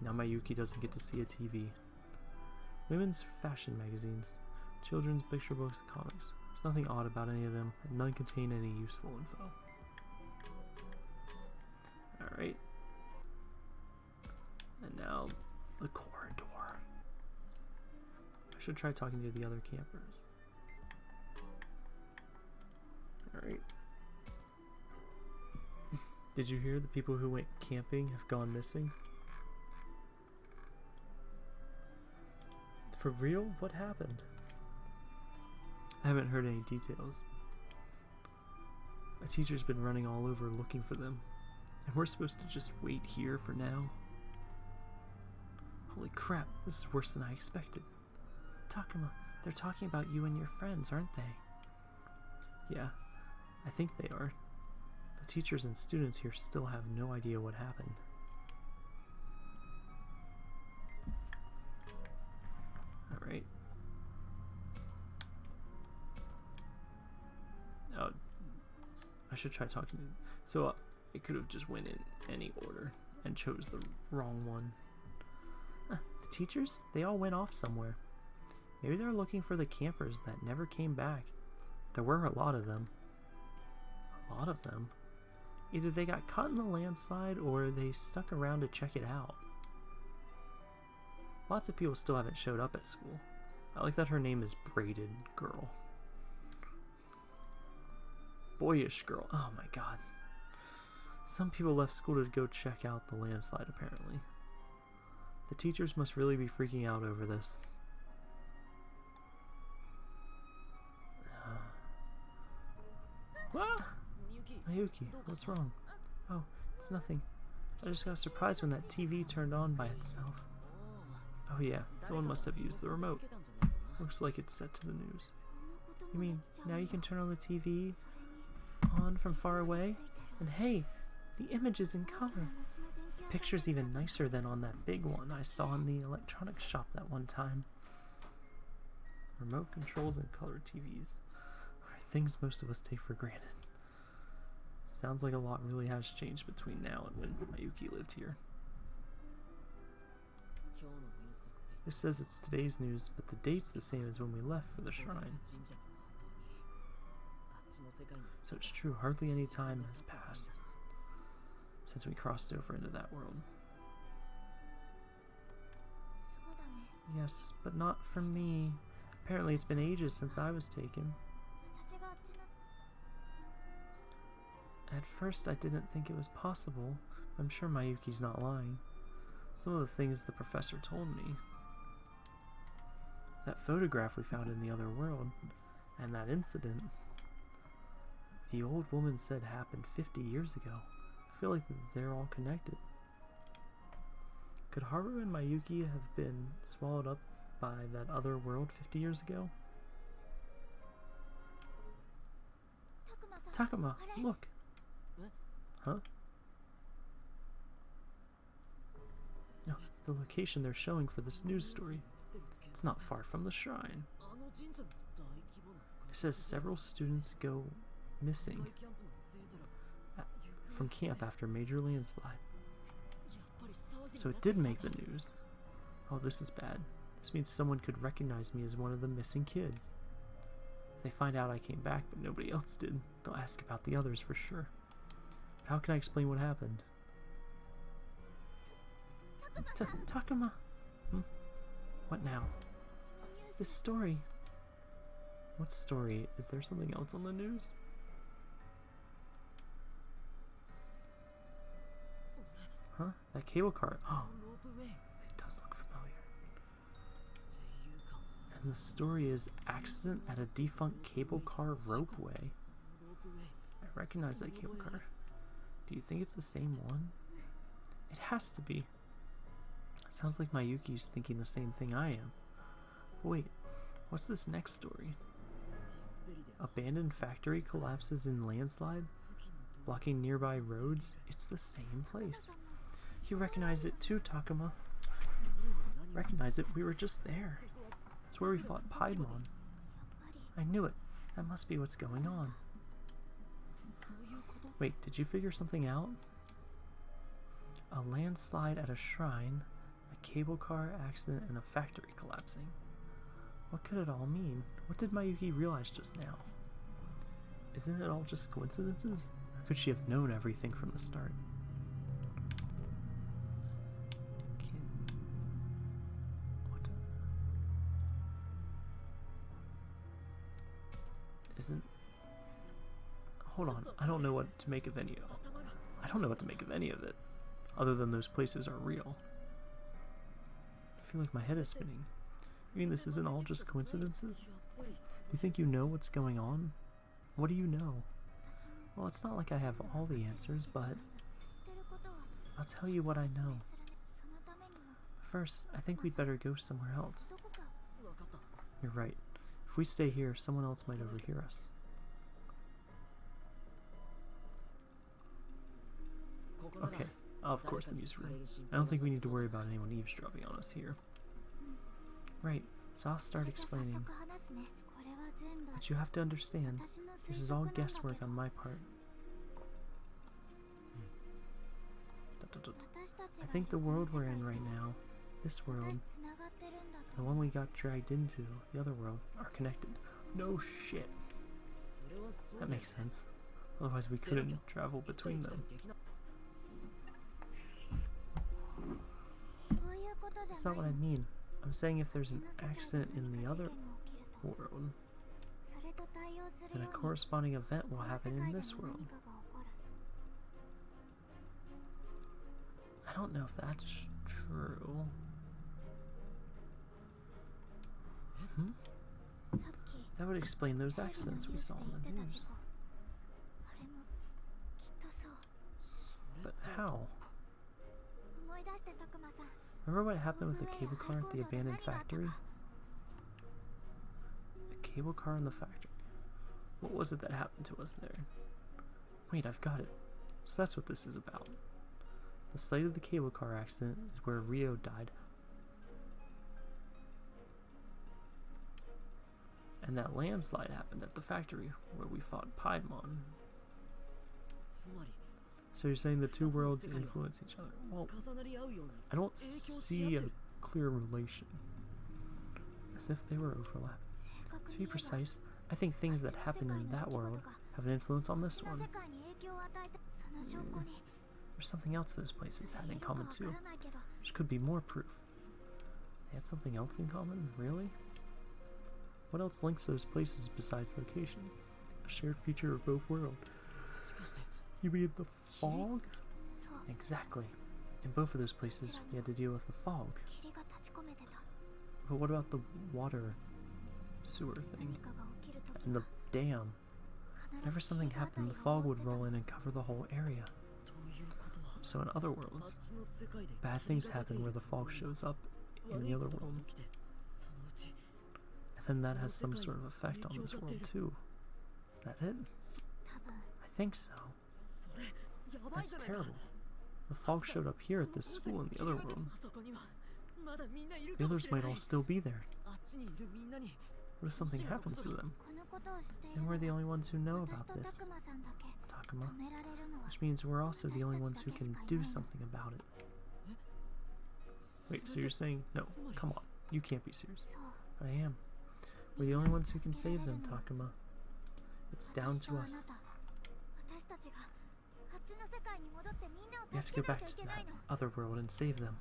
Speaker 1: Now Mayuki doesn't get to see a TV. Women's fashion magazines, children's picture books, and comics. There's nothing odd about any of them, and none contain any useful info. Alright. And now, the corridor. I should try talking to the other campers. Alright. Did you hear the people who went camping have gone missing? For real? What happened? I haven't heard any details. A teacher's been running all over looking for them, and we're supposed to just wait here for now? Holy crap, this is worse than I expected. Takuma, They're talking about you and your friends, aren't they? Yeah, I think they are. The teachers and students here still have no idea what happened. Alright. Oh, I should try talking to. So uh, I could have just went in any order and chose the wrong one. Uh, the teachers? They all went off somewhere. Maybe they're looking for the campers that never came back. There were a lot of them. A lot of them. Either they got caught in the landslide or they stuck around to check it out. Lots of people still haven't showed up at school. I like that her name is Braided Girl. Boyish Girl. Oh my god. Some people left school to go check out the landslide, apparently. The teachers must really be freaking out over this. Mayuki, what's wrong? Oh, it's nothing. I just got surprised when that TV turned on by itself. Oh yeah, someone must have used the remote. Looks like it's set to the news. You mean, now you can turn on the TV on from far away? And hey, the image is in color. The picture's even nicer than on that big one I saw in the electronics shop that one time. Remote controls and color TVs are things most of us take for granted. Sounds like a lot really has changed between now and when Mayuki lived here. This says it's today's news, but the date's the same as when we left for the shrine. So it's true, hardly any time has passed since we crossed over into that world. Yes, but not for me. Apparently it's been ages since I was taken. At first I didn't think it was possible. I'm sure Mayuki's not lying. Some of the things the professor told me. That photograph we found in the other world, and that incident. The old woman said happened 50 years ago. I feel like they're all connected. Could Haru and Mayuki have been swallowed up by that other world 50 years ago? Takuma, look! Huh? No, the location they're showing for this news story. It's not far from the shrine. It says several students go missing uh, from camp after major landslide. So it did make the news. Oh, this is bad. This means someone could recognize me as one of the missing kids. If they find out I came back but nobody else did, they'll ask about the others for sure. How can I explain what happened? Ta Takuma! Hmm? What now? This story. What story? Is there something else on the news? Huh? That cable car. Oh, [GASPS] it does look familiar. And the story is accident at a defunct cable car ropeway. I recognize that cable car. Do you think it's the same one? It has to be. Sounds like Mayuki's thinking the same thing I am. Wait, what's this next story? Abandoned factory collapses in landslide, blocking nearby roads. It's the same place. You recognize it too, Takuma. Recognize it, we were just there. It's where we fought Piedmon. I knew it. That must be what's going on. Wait, did you figure something out? A landslide at a shrine, a cable car accident, and a factory collapsing. What could it all mean? What did Mayuki realize just now? Isn't it all just coincidences? Or could she have known everything from the start? Isn't. Hold on, I don't know what to make of any of I don't know what to make of any of it, other than those places are real. I feel like my head is spinning. You mean this isn't all just coincidences? You think you know what's going on? What do you know? Well, it's not like I have all the answers, but I'll tell you what I know. First, I think we'd better go somewhere else. You're right. If we stay here, someone else might overhear us. Okay. Of course, the newsroom. I don't think we need to worry about anyone eavesdropping on us here. Right, so I'll start explaining. But you have to understand, this is all guesswork on my part. I think the world we're in right now, this world, the one we got dragged into, the other world, are connected. No shit. That makes sense. Otherwise we couldn't travel between them. That's not what I mean. I'm saying if there's an accident in the other world, then a corresponding event will happen in this world. I don't know if that's true. Hmm? That would explain those accidents we saw in the news. But how? Remember what happened with the cable car at the abandoned factory? The cable car in the factory. What was it that happened to us there? Wait, I've got it. So that's what this is about. The site of the cable car accident is where Rio died. And that landslide happened at the factory where we fought Piedmon. So you're saying the two worlds influence each other? Well, I don't see a clear relation. As if they were
Speaker 3: overlapped.
Speaker 1: To be precise, I think things that happen in that world have an influence on this one.
Speaker 3: Mm.
Speaker 1: There's something else those places had in common too, which could be more proof. They had something else in common? Really? What else links those places besides location? A shared feature of both worlds. You mean the fog? Exactly. In both of those places, you had to deal with the fog. But what about the water sewer thing? And the dam? Whenever something happened, the fog would roll in and cover the whole area. So in other worlds, bad things happen where the fog shows up in the other world. And then that has some sort of effect on this world too. Is that it? I think so. That's terrible. The fog showed up here at this school in the other
Speaker 2: room.
Speaker 1: The others might all still be there. What if something happens to them? And we're the only ones who know about this. Takuma. Which means we're also the only ones who can do something about it. Wait, so you're saying... No, come on. You can't be serious. I am. We're the only ones who can save them, Takuma. It's down to us. We have to go back to that other world and save them.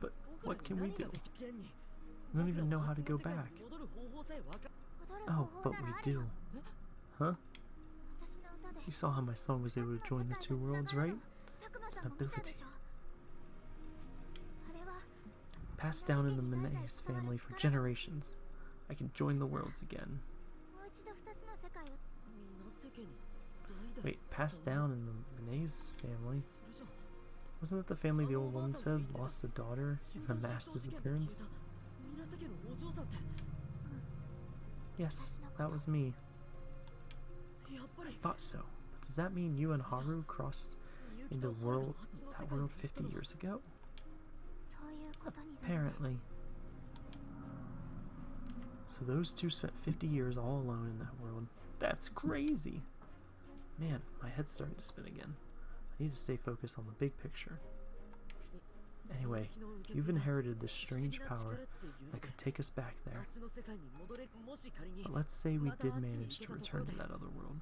Speaker 1: But what can we do? We don't even know how to go back. Oh, but we do. Huh? You saw how my song was able to join the two worlds, right?
Speaker 3: It's an ability.
Speaker 1: Passed down in the Menaeus family for generations. I can join the worlds again. Wait, passed down in the Benet's family? Wasn't that the family the old woman said lost a daughter in a mass disappearance? Yes, that was me. I thought so. But does that mean you and Haru crossed into world that world 50 years ago? Apparently. So those two spent 50 years all alone in that world. That's crazy! Man, my head's starting to spin again. I need to stay focused on the big picture. Anyway, you've inherited this strange power that could take us back there. But let's say we did manage to return to that other world.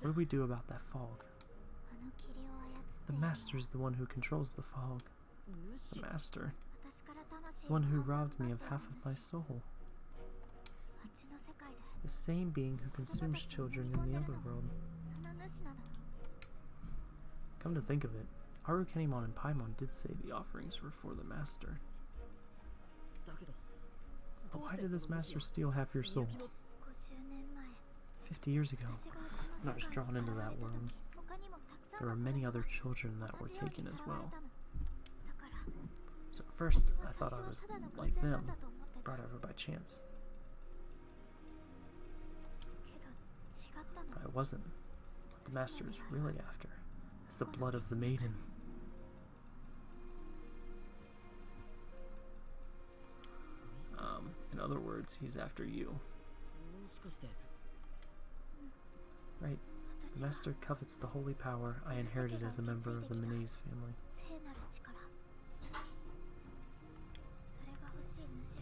Speaker 1: What do we do about that fog? The master is the one who controls the fog. The master. The one who robbed me of half of my soul. The same being who consumes children in the other world. Come to think of it, Arukenimon and Paimon did say the offerings were for the master. But why did this master steal half your soul? Fifty years ago, I was drawn into that world. There were many other children that were taken as well. So at first, I thought I was like them, brought over by chance. But I wasn't the Master is really after is the blood of the maiden. Um, in other words, he's after you. Right. The Master covets the holy power I inherited as a member of the Menes family.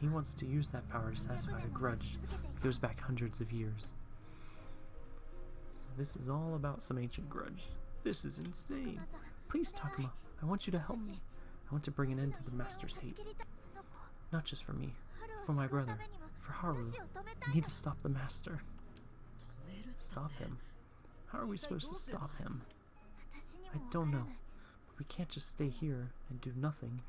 Speaker 1: He wants to use that power to satisfy a grudge that goes back hundreds of years. So this is all about some ancient grudge. This is insane. Please, Takuma, I want you to help me. I want to bring an end to the Master's hate. Not just for me, for my brother, for Haru. I need to stop the Master. Stop him? How are we supposed to stop him? I don't know. But we can't just stay here and do nothing.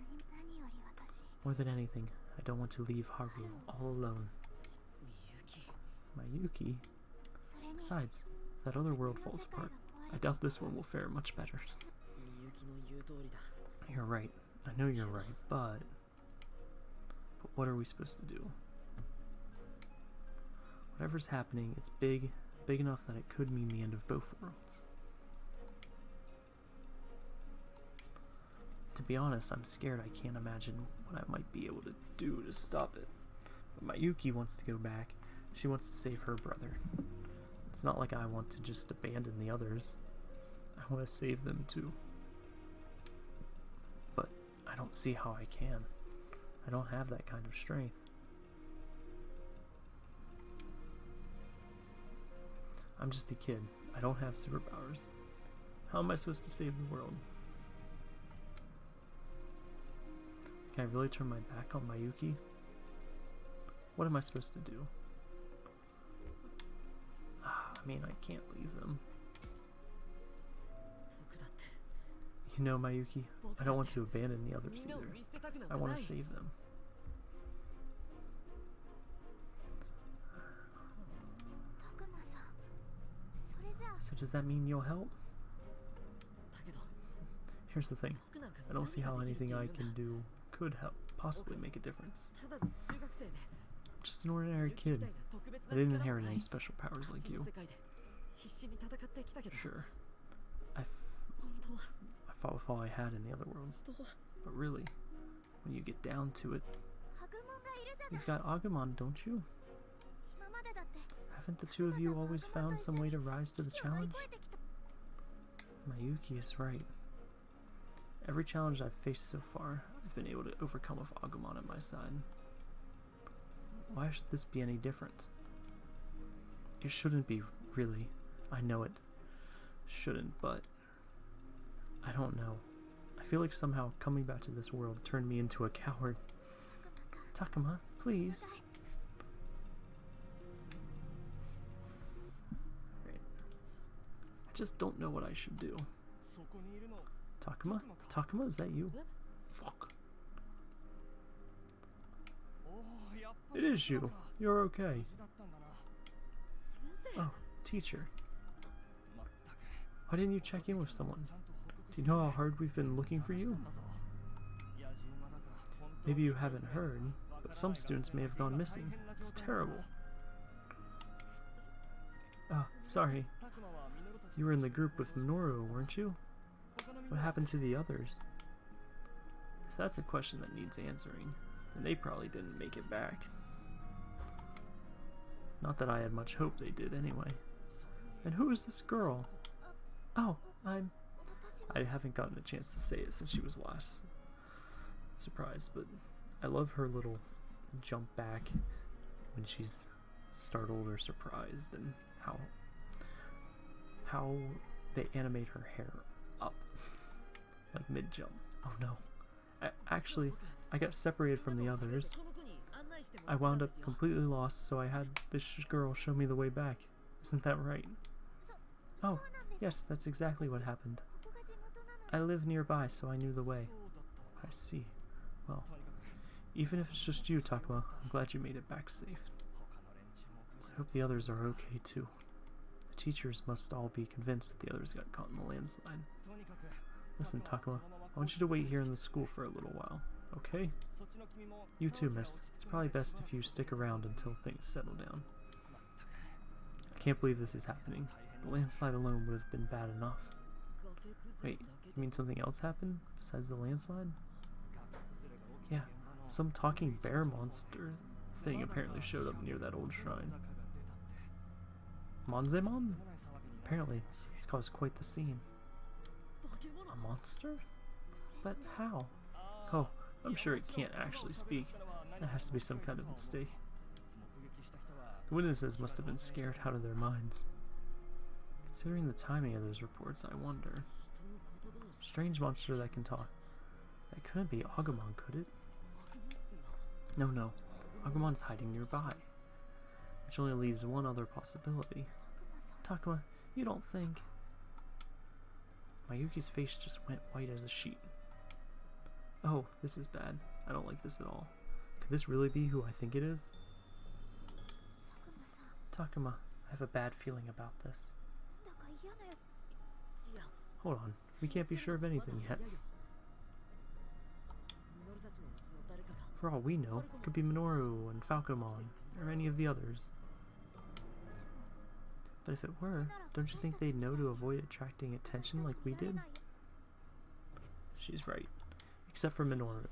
Speaker 1: More than anything, I don't want to leave Haru all alone. Mayuki? Besides, that other world falls apart, I doubt this one will fare much better. You're right. I know you're right, but... But what are we supposed to do? Whatever's happening, it's big, big enough that it could mean the end of both worlds. To be honest, I'm scared I can't imagine what I might be able to do to stop it. But Mayuki wants to go back. She wants to save her brother. It's not like I want to just abandon the others. I want to save them too. But I don't see how I can. I don't have that kind of strength. I'm just a kid. I don't have superpowers. How am I supposed to save the world? Can I really turn my back on Mayuki? What am I supposed to do? I mean, I can't leave them. You know, Mayuki, I don't want to abandon the others either. I want to save them. So does that mean you'll help? Here's the thing. I don't see how anything I can do could help possibly make a difference just an ordinary kid. I didn't inherit any special powers like you. Sure. I, I fought with all I had in the other world. But really, when you get down to it, you've got Agumon, don't you? Haven't the two of you always found some way to rise to the challenge? Mayuki is right. Every challenge I've faced so far, I've been able to overcome with Agumon at my side. Why should this be any different? It shouldn't be, really. I know it shouldn't, but I don't know. I feel like somehow coming back to this world turned me into a coward. Takuma, please. I just don't know what I should do. Takuma? Takuma, is that you? It is you. You're okay. Oh, teacher. Why didn't you check in with someone? Do you know how hard we've been looking for you? Maybe you haven't heard, but some students may have gone missing. It's terrible. Oh, sorry. You were in the group with Minoru, weren't you? What happened to the others? If that's a question that needs answering, then they probably didn't make it back. Not that I had much hope they did anyway. And who is this girl? Oh, I'm... I haven't gotten a chance to say it since she was last surprised, but I love her little jump back when she's startled or surprised and how how they animate her hair up like mid jump. Oh no. I, actually, I got separated from the others. I wound up completely lost, so I had this girl show me the way back. Isn't that right? Oh, yes, that's exactly what happened. I live nearby, so I knew the way. I see. Well, even if it's just you, Takuma, I'm glad you made it back safe. I hope the others are okay, too. The teachers must all be convinced that the others got caught in the landslide. Listen, Takuma, I want you to wait here in the school for a little while okay? You too, miss. It's probably best if you stick around until things settle down. I can't believe this is happening. The landslide alone would have been bad enough. Wait, you mean something else happened besides the landslide? Yeah, some talking bear monster thing apparently showed up near that old shrine. Monzaemon? Apparently, it's caused quite the scene. A monster? But how? Oh, I'm sure it can't actually speak. That has to be some kind of mistake. The witnesses must have been scared out of their minds. Considering the timing of those reports, I wonder. Strange monster that can talk. That couldn't be Agumon, could it? No, no. Agumon's hiding nearby. Which only leaves one other possibility. Takuma, you don't think... Mayuki's face just went white as a sheet. Oh, this is bad. I don't like this at all. Could this really be who I think it is? Takuma, I have a bad feeling about this. Hold on, we can't be sure of anything yet. For all we know, it could be Minoru and Falcomon, or any of the others. But if it were, don't you think they'd know to avoid attracting attention like we did? She's right except for Minoru.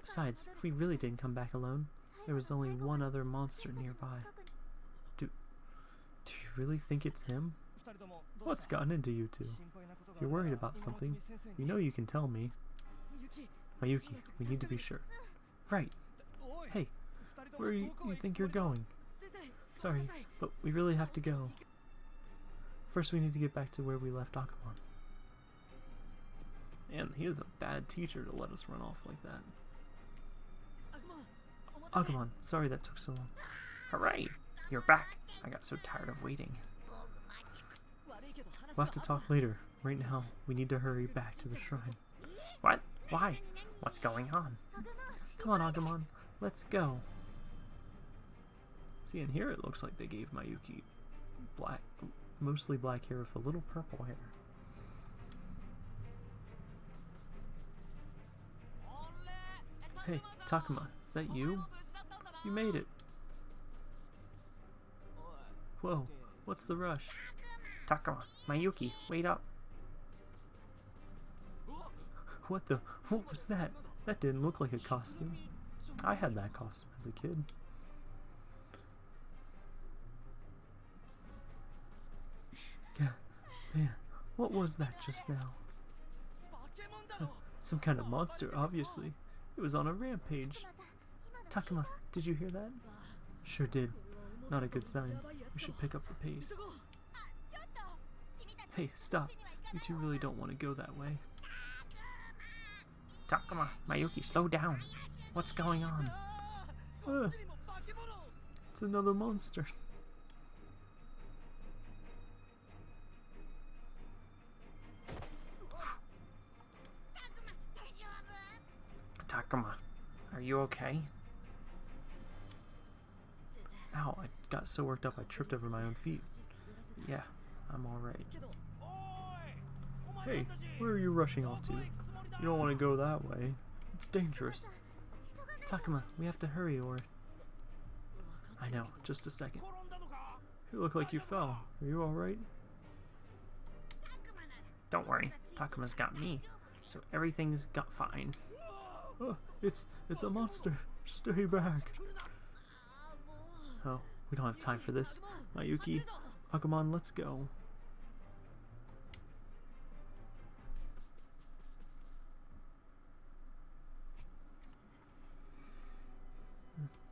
Speaker 1: Besides, if we really didn't come back alone, there was only one other monster nearby. Do, do you really think it's him? What's gotten into you two? If you're worried about something, you know you can tell me. Mayuki, we need to be sure. Right. Hey, where you, you think you're going? Sorry, but we really have to go. First we need to get back to where we left Agumon. Man, he is a bad teacher to let us run off like that. Agumon, oh, sorry that took so long. Hooray! You're back! I got so tired of waiting. We'll have to talk later. Right now, we need to hurry back to the shrine. What? Why? What's going on? Come on, Agumon. Let's go. See, in here it looks like they gave Mayuki black, mostly black hair with a little purple hair. Hey, Takuma, is that you? You made it. Whoa, what's the rush? Takuma, Mayuki, wait up. What the? What was that? That didn't look like a costume. I had that costume as a kid. Yeah, man, what was that just now? Some kind of monster, obviously. It was on a rampage. Takuma, did you hear that? Sure did. Not a good sign. We should pick up the pace. Hey, stop. You two really don't want to go that way. Takuma, Mayuki, slow down. What's going on?
Speaker 2: Uh,
Speaker 1: it's another monster. Come on. Are you okay? Ow, I got so worked up I tripped over my own feet. Yeah, I'm alright. Hey, where are you rushing off to? You don't want to go that way. It's dangerous. Takuma, we have to hurry or... I know, just a second. You look like you fell. Are you alright? Don't worry, Takuma's got me, so everything's got fine. Oh, it's it's a monster. Stay back. Oh, we don't have time for this. Mayuki,
Speaker 2: oh,
Speaker 1: Agumon, let's go.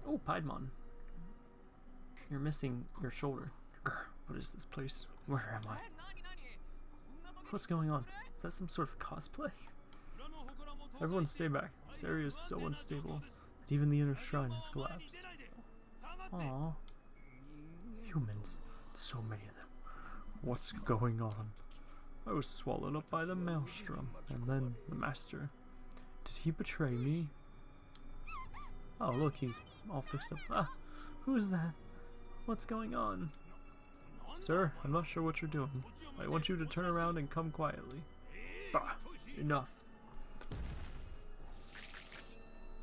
Speaker 1: Oh, Piedmon. You're missing your shoulder. What is this place? Where am I? What's going on? Is that some sort of cosplay? Everyone stay back. This area is so unstable that even the inner shrine has collapsed. Aww. Humans. So many of them. What's going on? I was swallowed up by the maelstrom, and then the master. Did he betray me? Oh, look, he's all fixed up. Ah, who is that? What's going on? Sir, I'm not sure what you're doing. I want you to turn around and come quietly. Bah, enough.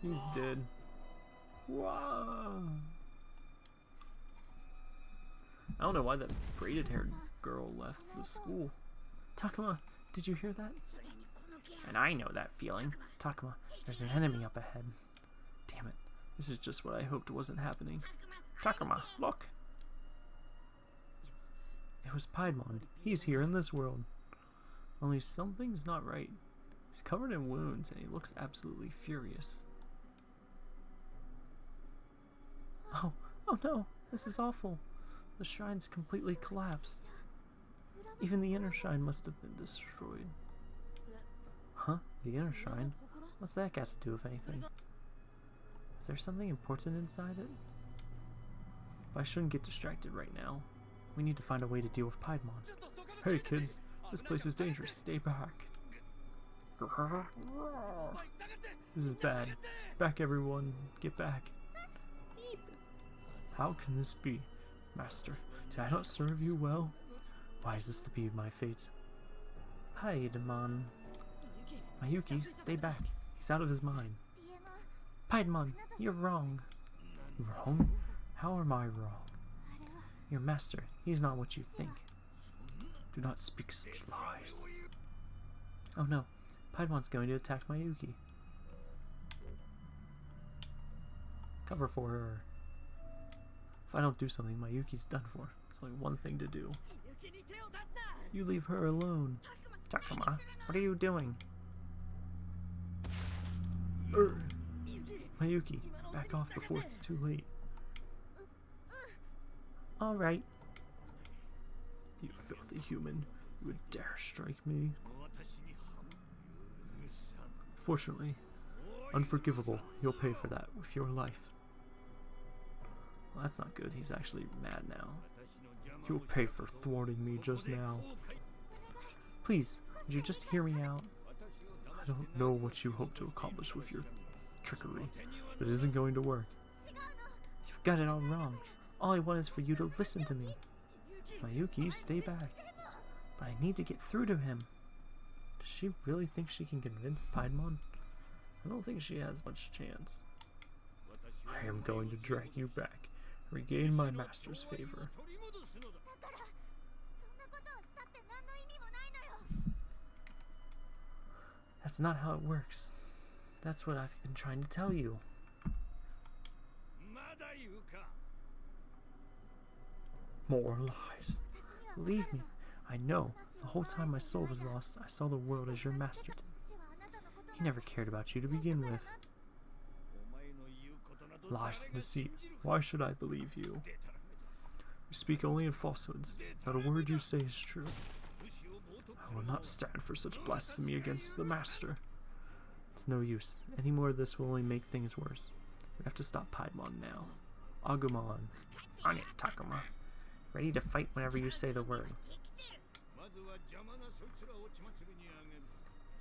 Speaker 1: He's dead. Wow. I don't know why that braided haired girl left the school. Takuma, did you hear that? And I know that feeling. Takuma, there's an enemy up ahead. Damn it. This is just what I hoped wasn't happening. Takuma, look! It was Piedmon. He's here in this world. Only something's not right. He's covered in wounds and he looks absolutely furious. Oh, oh no, this is awful. The shrine's completely collapsed. Even the inner shrine must have been destroyed. Huh? The inner shrine? What's that got to do with anything? Is there something important inside it? But I shouldn't get distracted right now. We need to find a way to deal with Piedmon. Hey kids, this place is dangerous. Stay back. This is bad. Back everyone. Get back. How can this be? Master, did I not serve you well? Why is this to be my fate? Paidemon. Mayuki, stay back. He's out of his mind. Paidemon, you're wrong. Wrong? How am I wrong? Your master—he's not what you think. Do not speak such lies. Oh no, Paidemon's going to attack Mayuki. Cover for her. If I don't do something, Mayuki's done for. It's only one thing to do. You leave her alone. Takuma, what are you doing? Er, Mayuki, back off before it's too late. Alright. You filthy human. You would dare strike me. Fortunately, unforgivable. You'll pay for that with your life. Well, that's not good. He's actually mad now. You'll pay for thwarting me just now. Please, would you just hear me out? I don't know what you hope to accomplish with your trickery, but it isn't going to work. You've got it all wrong. All I want is for you to listen to me. Mayuki, stay back. But I need to get through to him. Does she really think she can convince Piedmon? I don't think she has much chance. I am going to drag you back regain my master's favor. That's not how it works. That's what I've been trying to tell you. More lies. Believe me, I know. The whole time my soul was lost, I saw the world as your master did. He never cared about you to begin with lies and deceit. Why should I believe you? You speak only in falsehoods. Not a word you say is true. I will not stand for such blasphemy against the Master. It's no use. Any more of this will only make things worse. We have to stop Piedmon now. Agumon. On it, Takuma. Ready to fight whenever you say the word.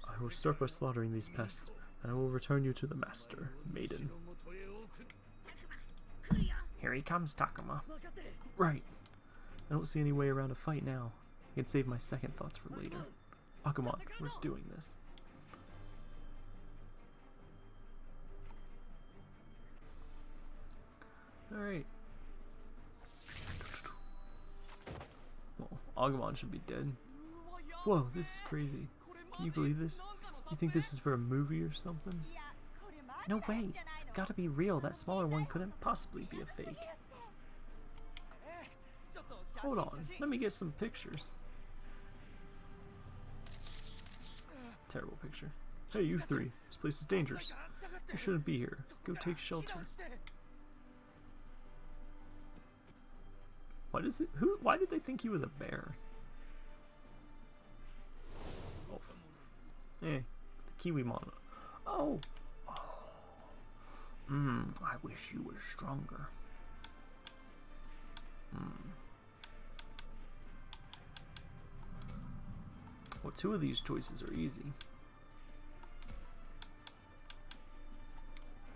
Speaker 1: I will start by slaughtering these pests, and I will return you to the Master, Maiden. Here he comes, Takuma. Right. I don't see any way around a fight now. I can save my second thoughts for later. Agumon, we're doing this. Alright. Well, Agumon should be dead. Whoa, this is crazy. Can you believe this? You think this is for a movie or something? No way. It's gotta be real. That smaller one couldn't possibly be a fake. Hold on. Let me get some pictures. Terrible picture. Hey, you three. This place is dangerous. You shouldn't be here. Go take shelter. Why does it? Who? Why did they think he was a bear? Oh, eh, the Kiwi Kiwimon. Oh. Hmm. I wish you were stronger. Hmm. Well, two of these choices are easy.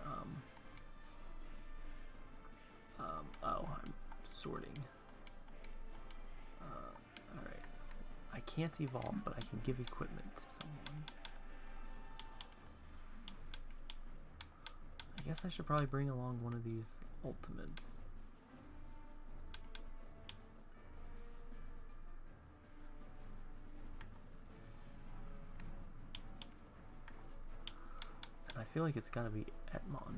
Speaker 1: Um. Um. Oh, I'm sorting. Uh, alright. I can't evolve, but I can give equipment to someone. I guess I should probably bring along one of these ultimates. And I feel like it's gotta be Etemon.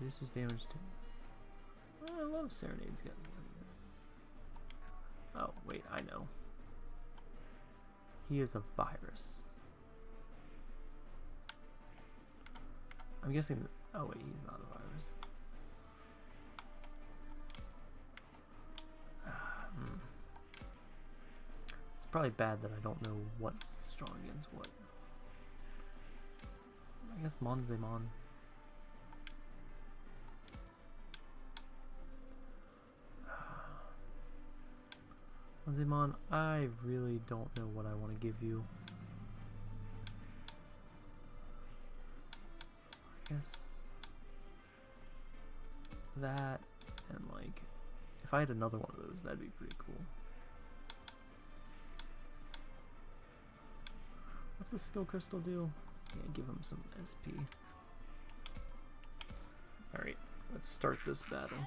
Speaker 1: Reduces damage to... Oh, I love Serenades, guys. Oh, wait, I know. He is a virus. I'm guessing. Oh, wait, he's not a virus. Hmm. It's probably bad that I don't know what's strong against what. I guess Monzaemon. Monzaemon, I really don't know what I want to give you. Guess that and like if I had another one of those, that'd be pretty cool. What's the skill crystal do? Yeah, give him some SP. Alright, let's start this battle.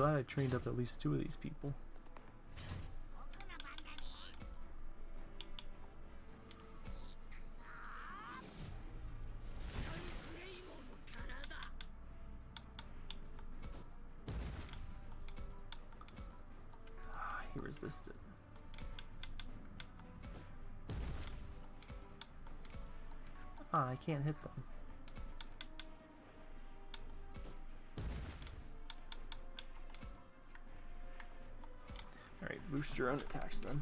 Speaker 1: glad I trained up at least two of these people. Ah, he resisted. Ah, I can't hit them. Your own attacks then.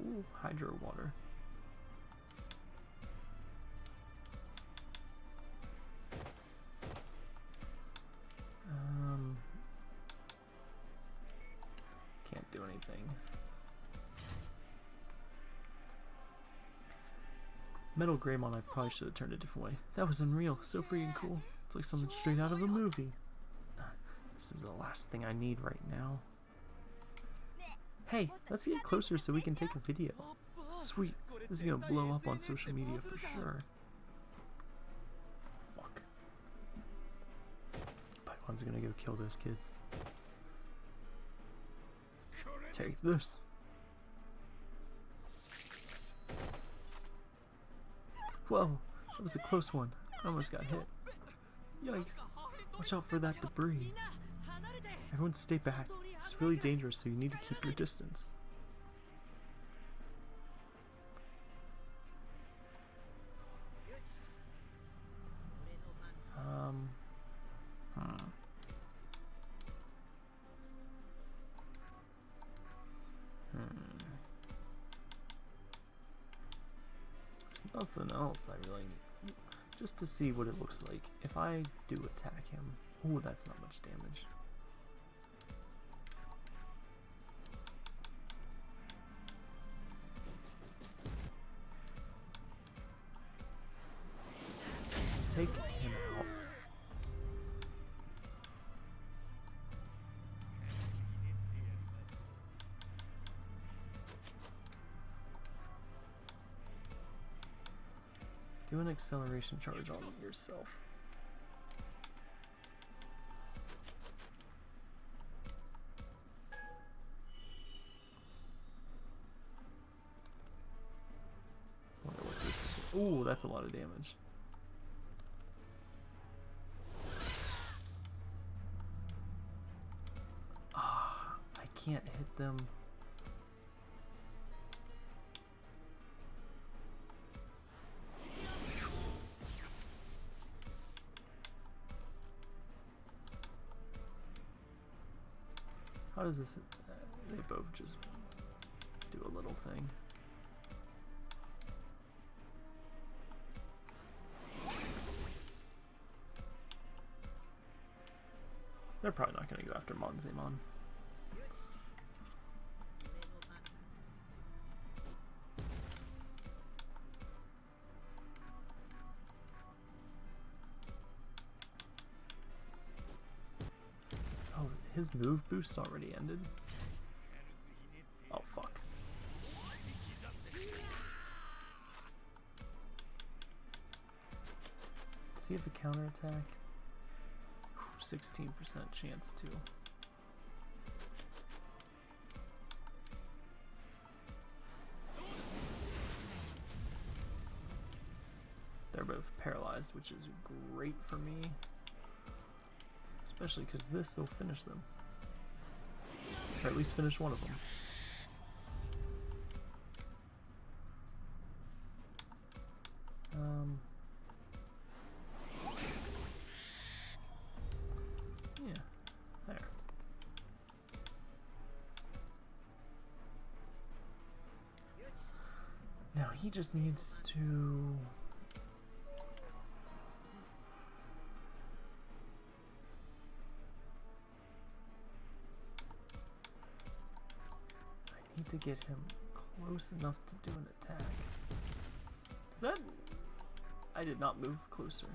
Speaker 1: Ooh, Hydro Water. Um, can't do anything. Metal Greymon, I probably should have turned a different way. That was unreal. So freaking cool. It's like something straight out of a movie. This is the last thing I need right now. Hey, let's get closer so we can take a video. Sweet. This is gonna blow up on social media for sure. Fuck. Python's gonna go kill those kids. Take this. Whoa, that was a close one. I almost got hit. Yikes. Watch out for that debris. Everyone stay back. It's really dangerous, so you need to keep your distance. Um. Hmm. Hmm. There's nothing else I really need. Just to see what it looks like. If I do attack him. Ooh, that's not much damage. Do an acceleration charge on yourself. Ooh, that's a lot of damage. Ah, I can't hit them. Does this? They both just do a little thing. They're probably not going to go after Monzaemon. His move boost already ended. Oh fuck. Does he have a counterattack? 16% chance to. They're both paralyzed, which is great for me. Especially because this will finish them. Or at least finish one of them. Um. Yeah, there. Now he just needs to. To get him close enough to do an attack. Does that... I did not move closer.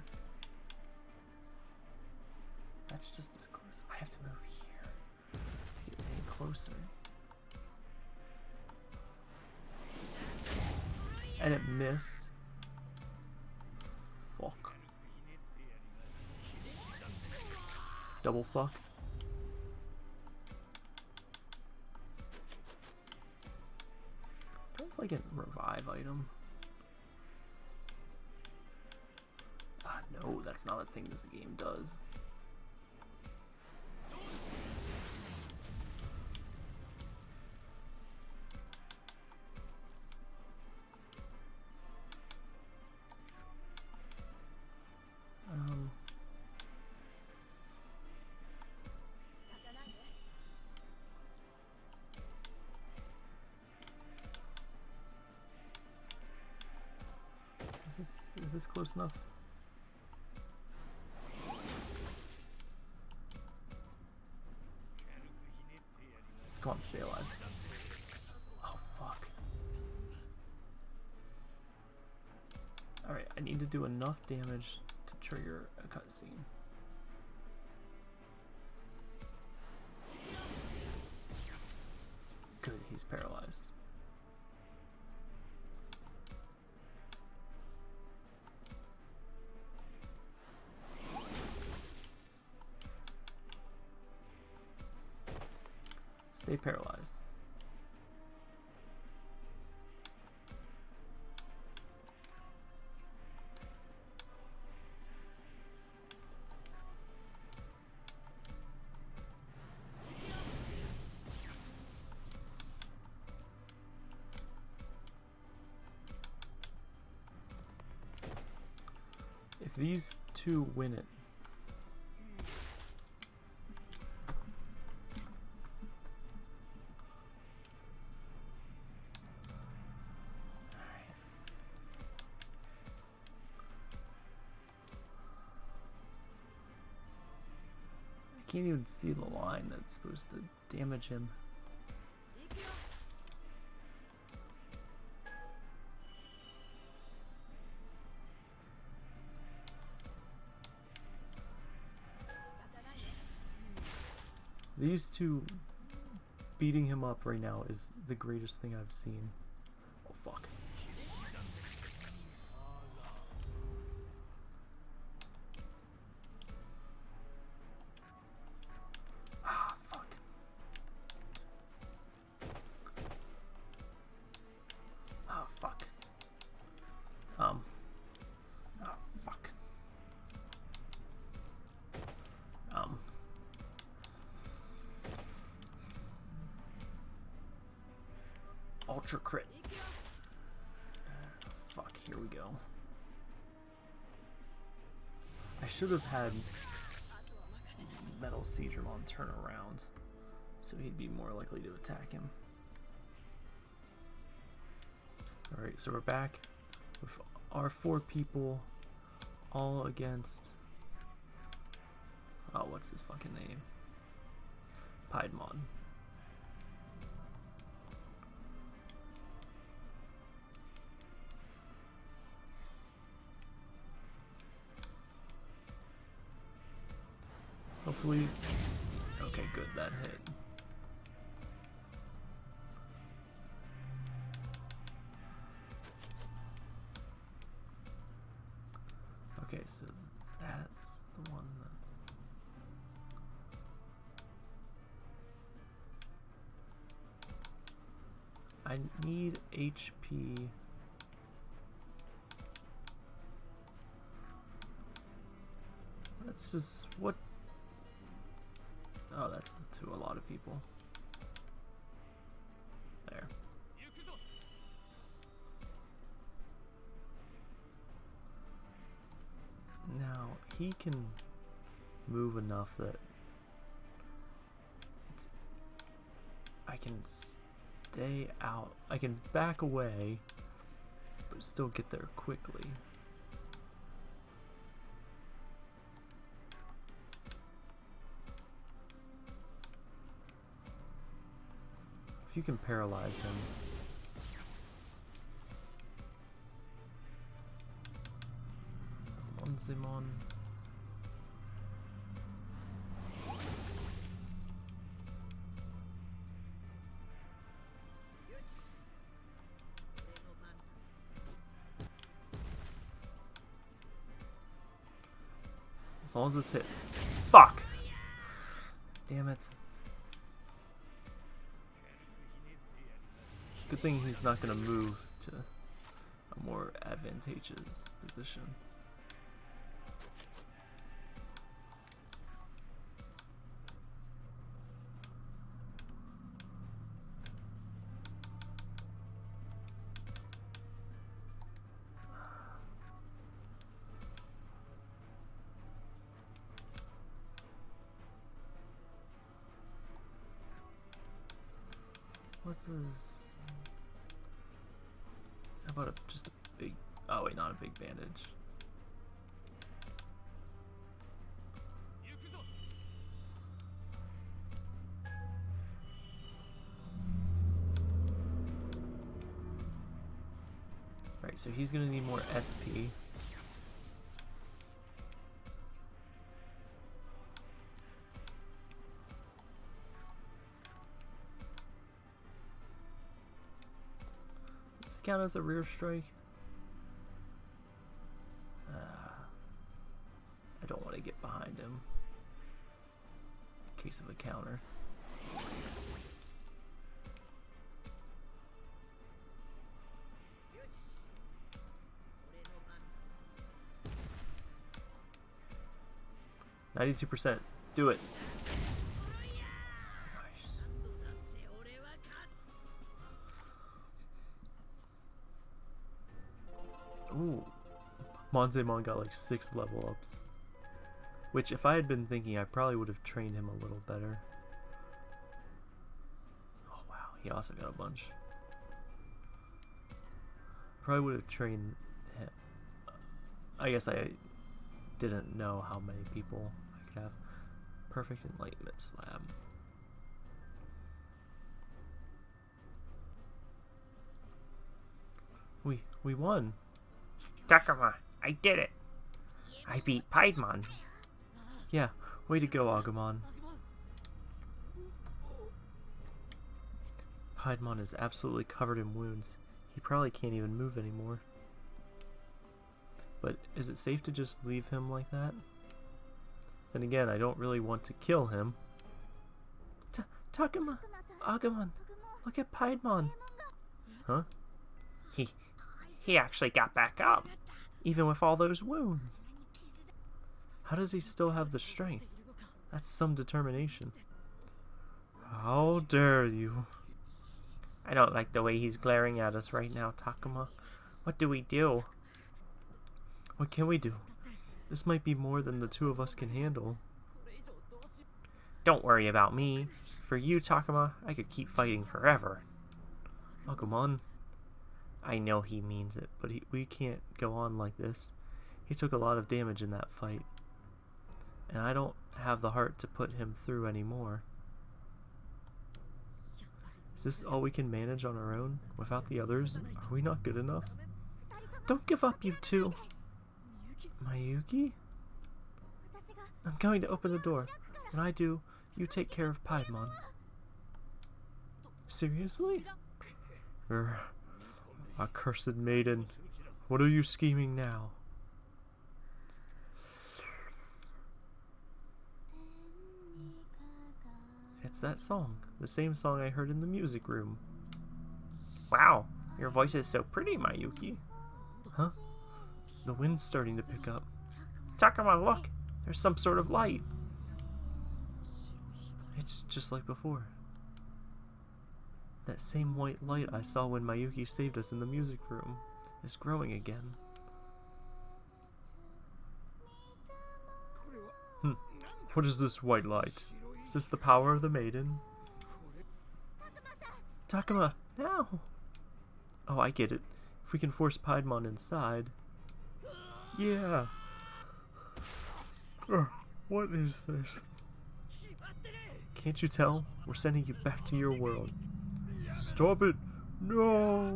Speaker 1: That's just as close. I have to move here to get any closer. And it missed. Fuck. Double fuck. I have like a revive item? Ah, no, that's not a thing this game does. Enough? Come on, stay alive. Oh fuck. Alright, I need to do enough damage to trigger a cutscene. Good, he's paralyzed. Stay paralyzed. If these two win it, can't even see the line that's supposed to damage him. These two beating him up right now is the greatest thing I've seen. ultra crit.
Speaker 2: Uh,
Speaker 1: fuck, here we go. I should have had Metal Seadramon turn around, so he'd be more likely to attack him. Alright, so we're back with our four people all against... Oh, what's his fucking name? Piedmon. Hopefully. Okay, good, that hit. Okay, so that's the one that. I need HP. That's just what. Oh, that's to a lot of people. There. Now he can move enough that it's I can stay out. I can back away, but still get there quickly. You can paralyze him. on Simon. As long as this hits. Fuck! Damn it. Good thing he's not gonna move to a more advantageous position. What's this? About a, just a big... Oh wait, not a big bandage. Right, so he's gonna need more SP. Count as a rear strike? Uh, I don't want to get behind him. In case of a counter. Ninety-two percent. Do it. Monzaemon got like six level ups. Which, if I had been thinking, I probably would have trained him a little better. Oh wow, he also got a bunch. Probably would have trained him. I guess I didn't know how many people I could have. Perfect Enlightenment Slab. We we won. Takuma, I did it! I beat Piedmon. Yeah, way to go, Agumon. Piedmon is absolutely covered in wounds. He probably can't even move anymore. But is it safe to just leave him like that? Then again, I don't really want to kill him. T Takuma! Agumon! Look at Piedmon! Huh? He... he actually got back up! Even with all those wounds. How does he still have the strength? That's some determination. How dare you? I don't like the way he's glaring at us right now, Takuma. What do we do? What can we do? This might be more than the two of us can handle. Don't worry about me. For you, Takuma, I could keep fighting forever. Agumon. I know he means it, but he, we can't go on like this. He took a lot of damage in that fight. And I don't have the heart to put him through anymore. Is this all we can manage on our own, without the others? Are we not good enough? Don't give up, you two! Mayuki? I'm going to open the door. When I do, you take care of Piedmon. Seriously? Accursed maiden. What are you scheming now? It's that song. The same song I heard in the music room. Wow, your voice is so pretty, Mayuki. Huh? The wind's starting to pick up. Takuma, look! There's some sort of light. It's just like before. That same white light I saw when Mayuki saved us in the music room is growing again. Hm. What is this white light? Is this the power of the maiden? Takuma, now! Oh, I get it. If we can force Piedmon inside... Yeah! Ugh, what is this? Can't you tell? We're sending you back to your world. Stop it! No!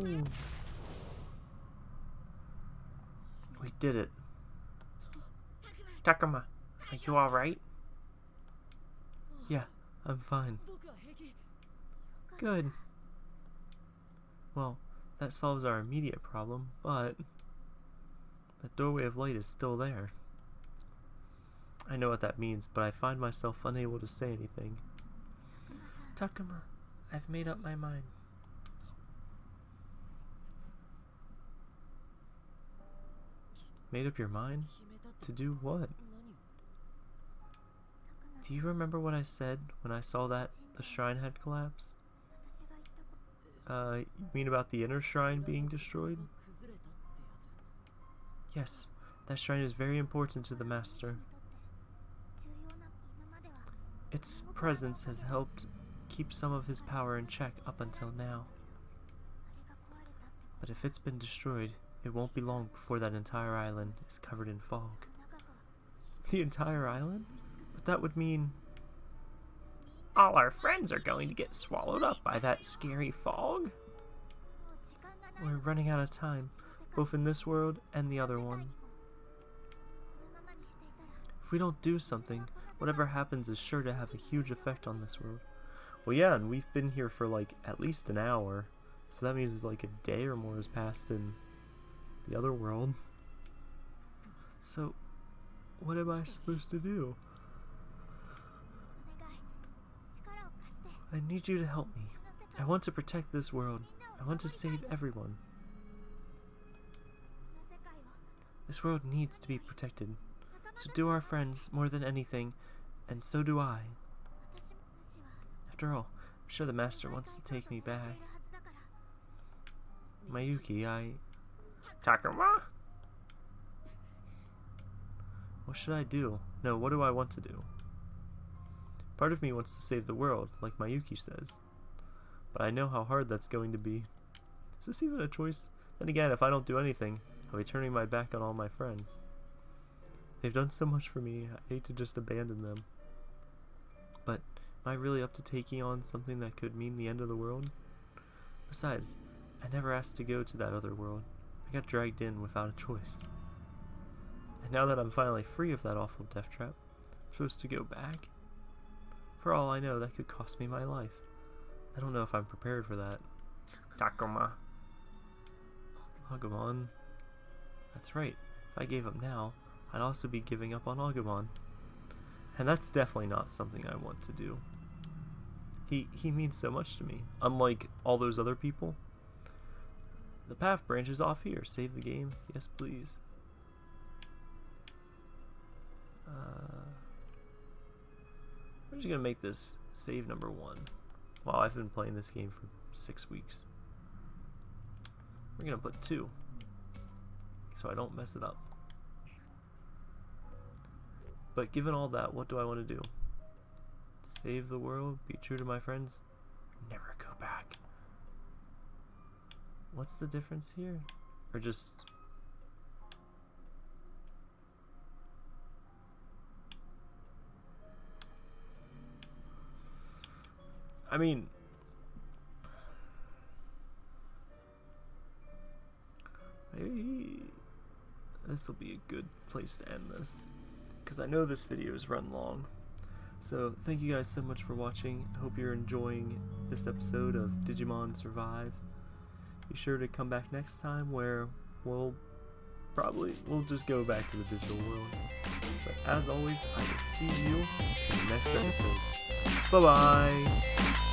Speaker 1: We did it. Takuma, are you alright? Yeah, I'm fine. Good. Well, that solves our immediate problem, but... The doorway of light is still there. I know what that means, but I find myself unable to say anything. Takuma, I've made up my mind. Made up your mind? To do what? Do you remember what I said when I saw that the shrine had collapsed? Uh, you mean about the inner shrine being destroyed? Yes, that shrine is very important to the Master. Its presence has helped keep some of his power in check up until now. But if it's been destroyed, it won't be long before that entire island is covered in fog. The entire island? But that would mean... All our friends are going to get swallowed up by that scary fog? We're running out of time, both in this world and the other one. If we don't do something, whatever happens is sure to have a huge effect on this world. Well, yeah, and we've been here for like at least an hour, so that means like a day or more has passed in the other world. So, what am I supposed to do? I need you to help me. I want to protect this world. I want to save everyone. This world needs to be protected. So do our friends more than anything, and so do I. After all, I'm sure the master wants to take me back. Mayuki, I... Takuma? What should I do? No, what do I want to do? Part of me wants to save the world, like Mayuki says. But I know how hard that's going to be. Is this even a choice? Then again, if I don't do anything, I'll be turning my back on all my friends. They've done so much for me, I hate to just abandon them. But am I really up to taking on something that could mean the end of the world? Besides, I never asked to go to that other world. I got dragged in without a choice. And now that I'm finally free of that awful death trap, I'm supposed to go back? For all I know, that could cost me my life. I don't know if I'm prepared for that. Takuma. Agumon. That's right. If I gave up now, I'd also be giving up on Agumon. And that's definitely not something I want to do. He he means so much to me. Unlike all those other people. The path branches off here. Save the game. Yes, please. Uh, we're just gonna make this save number one. Wow, I've been playing this game for six weeks. We're gonna put two, so I don't mess it up. But given all that, what do I want to do? Save the world, be true to my friends, never go back. What's the difference here? Or just I mean, maybe this will be a good place to end this because I know this video is run long. So thank you guys so much for watching. I hope you're enjoying this episode of Digimon Survive. Be sure to come back next time where we'll probably we'll just go back to the digital world. But as always, I will see you in the next episode. Bye bye.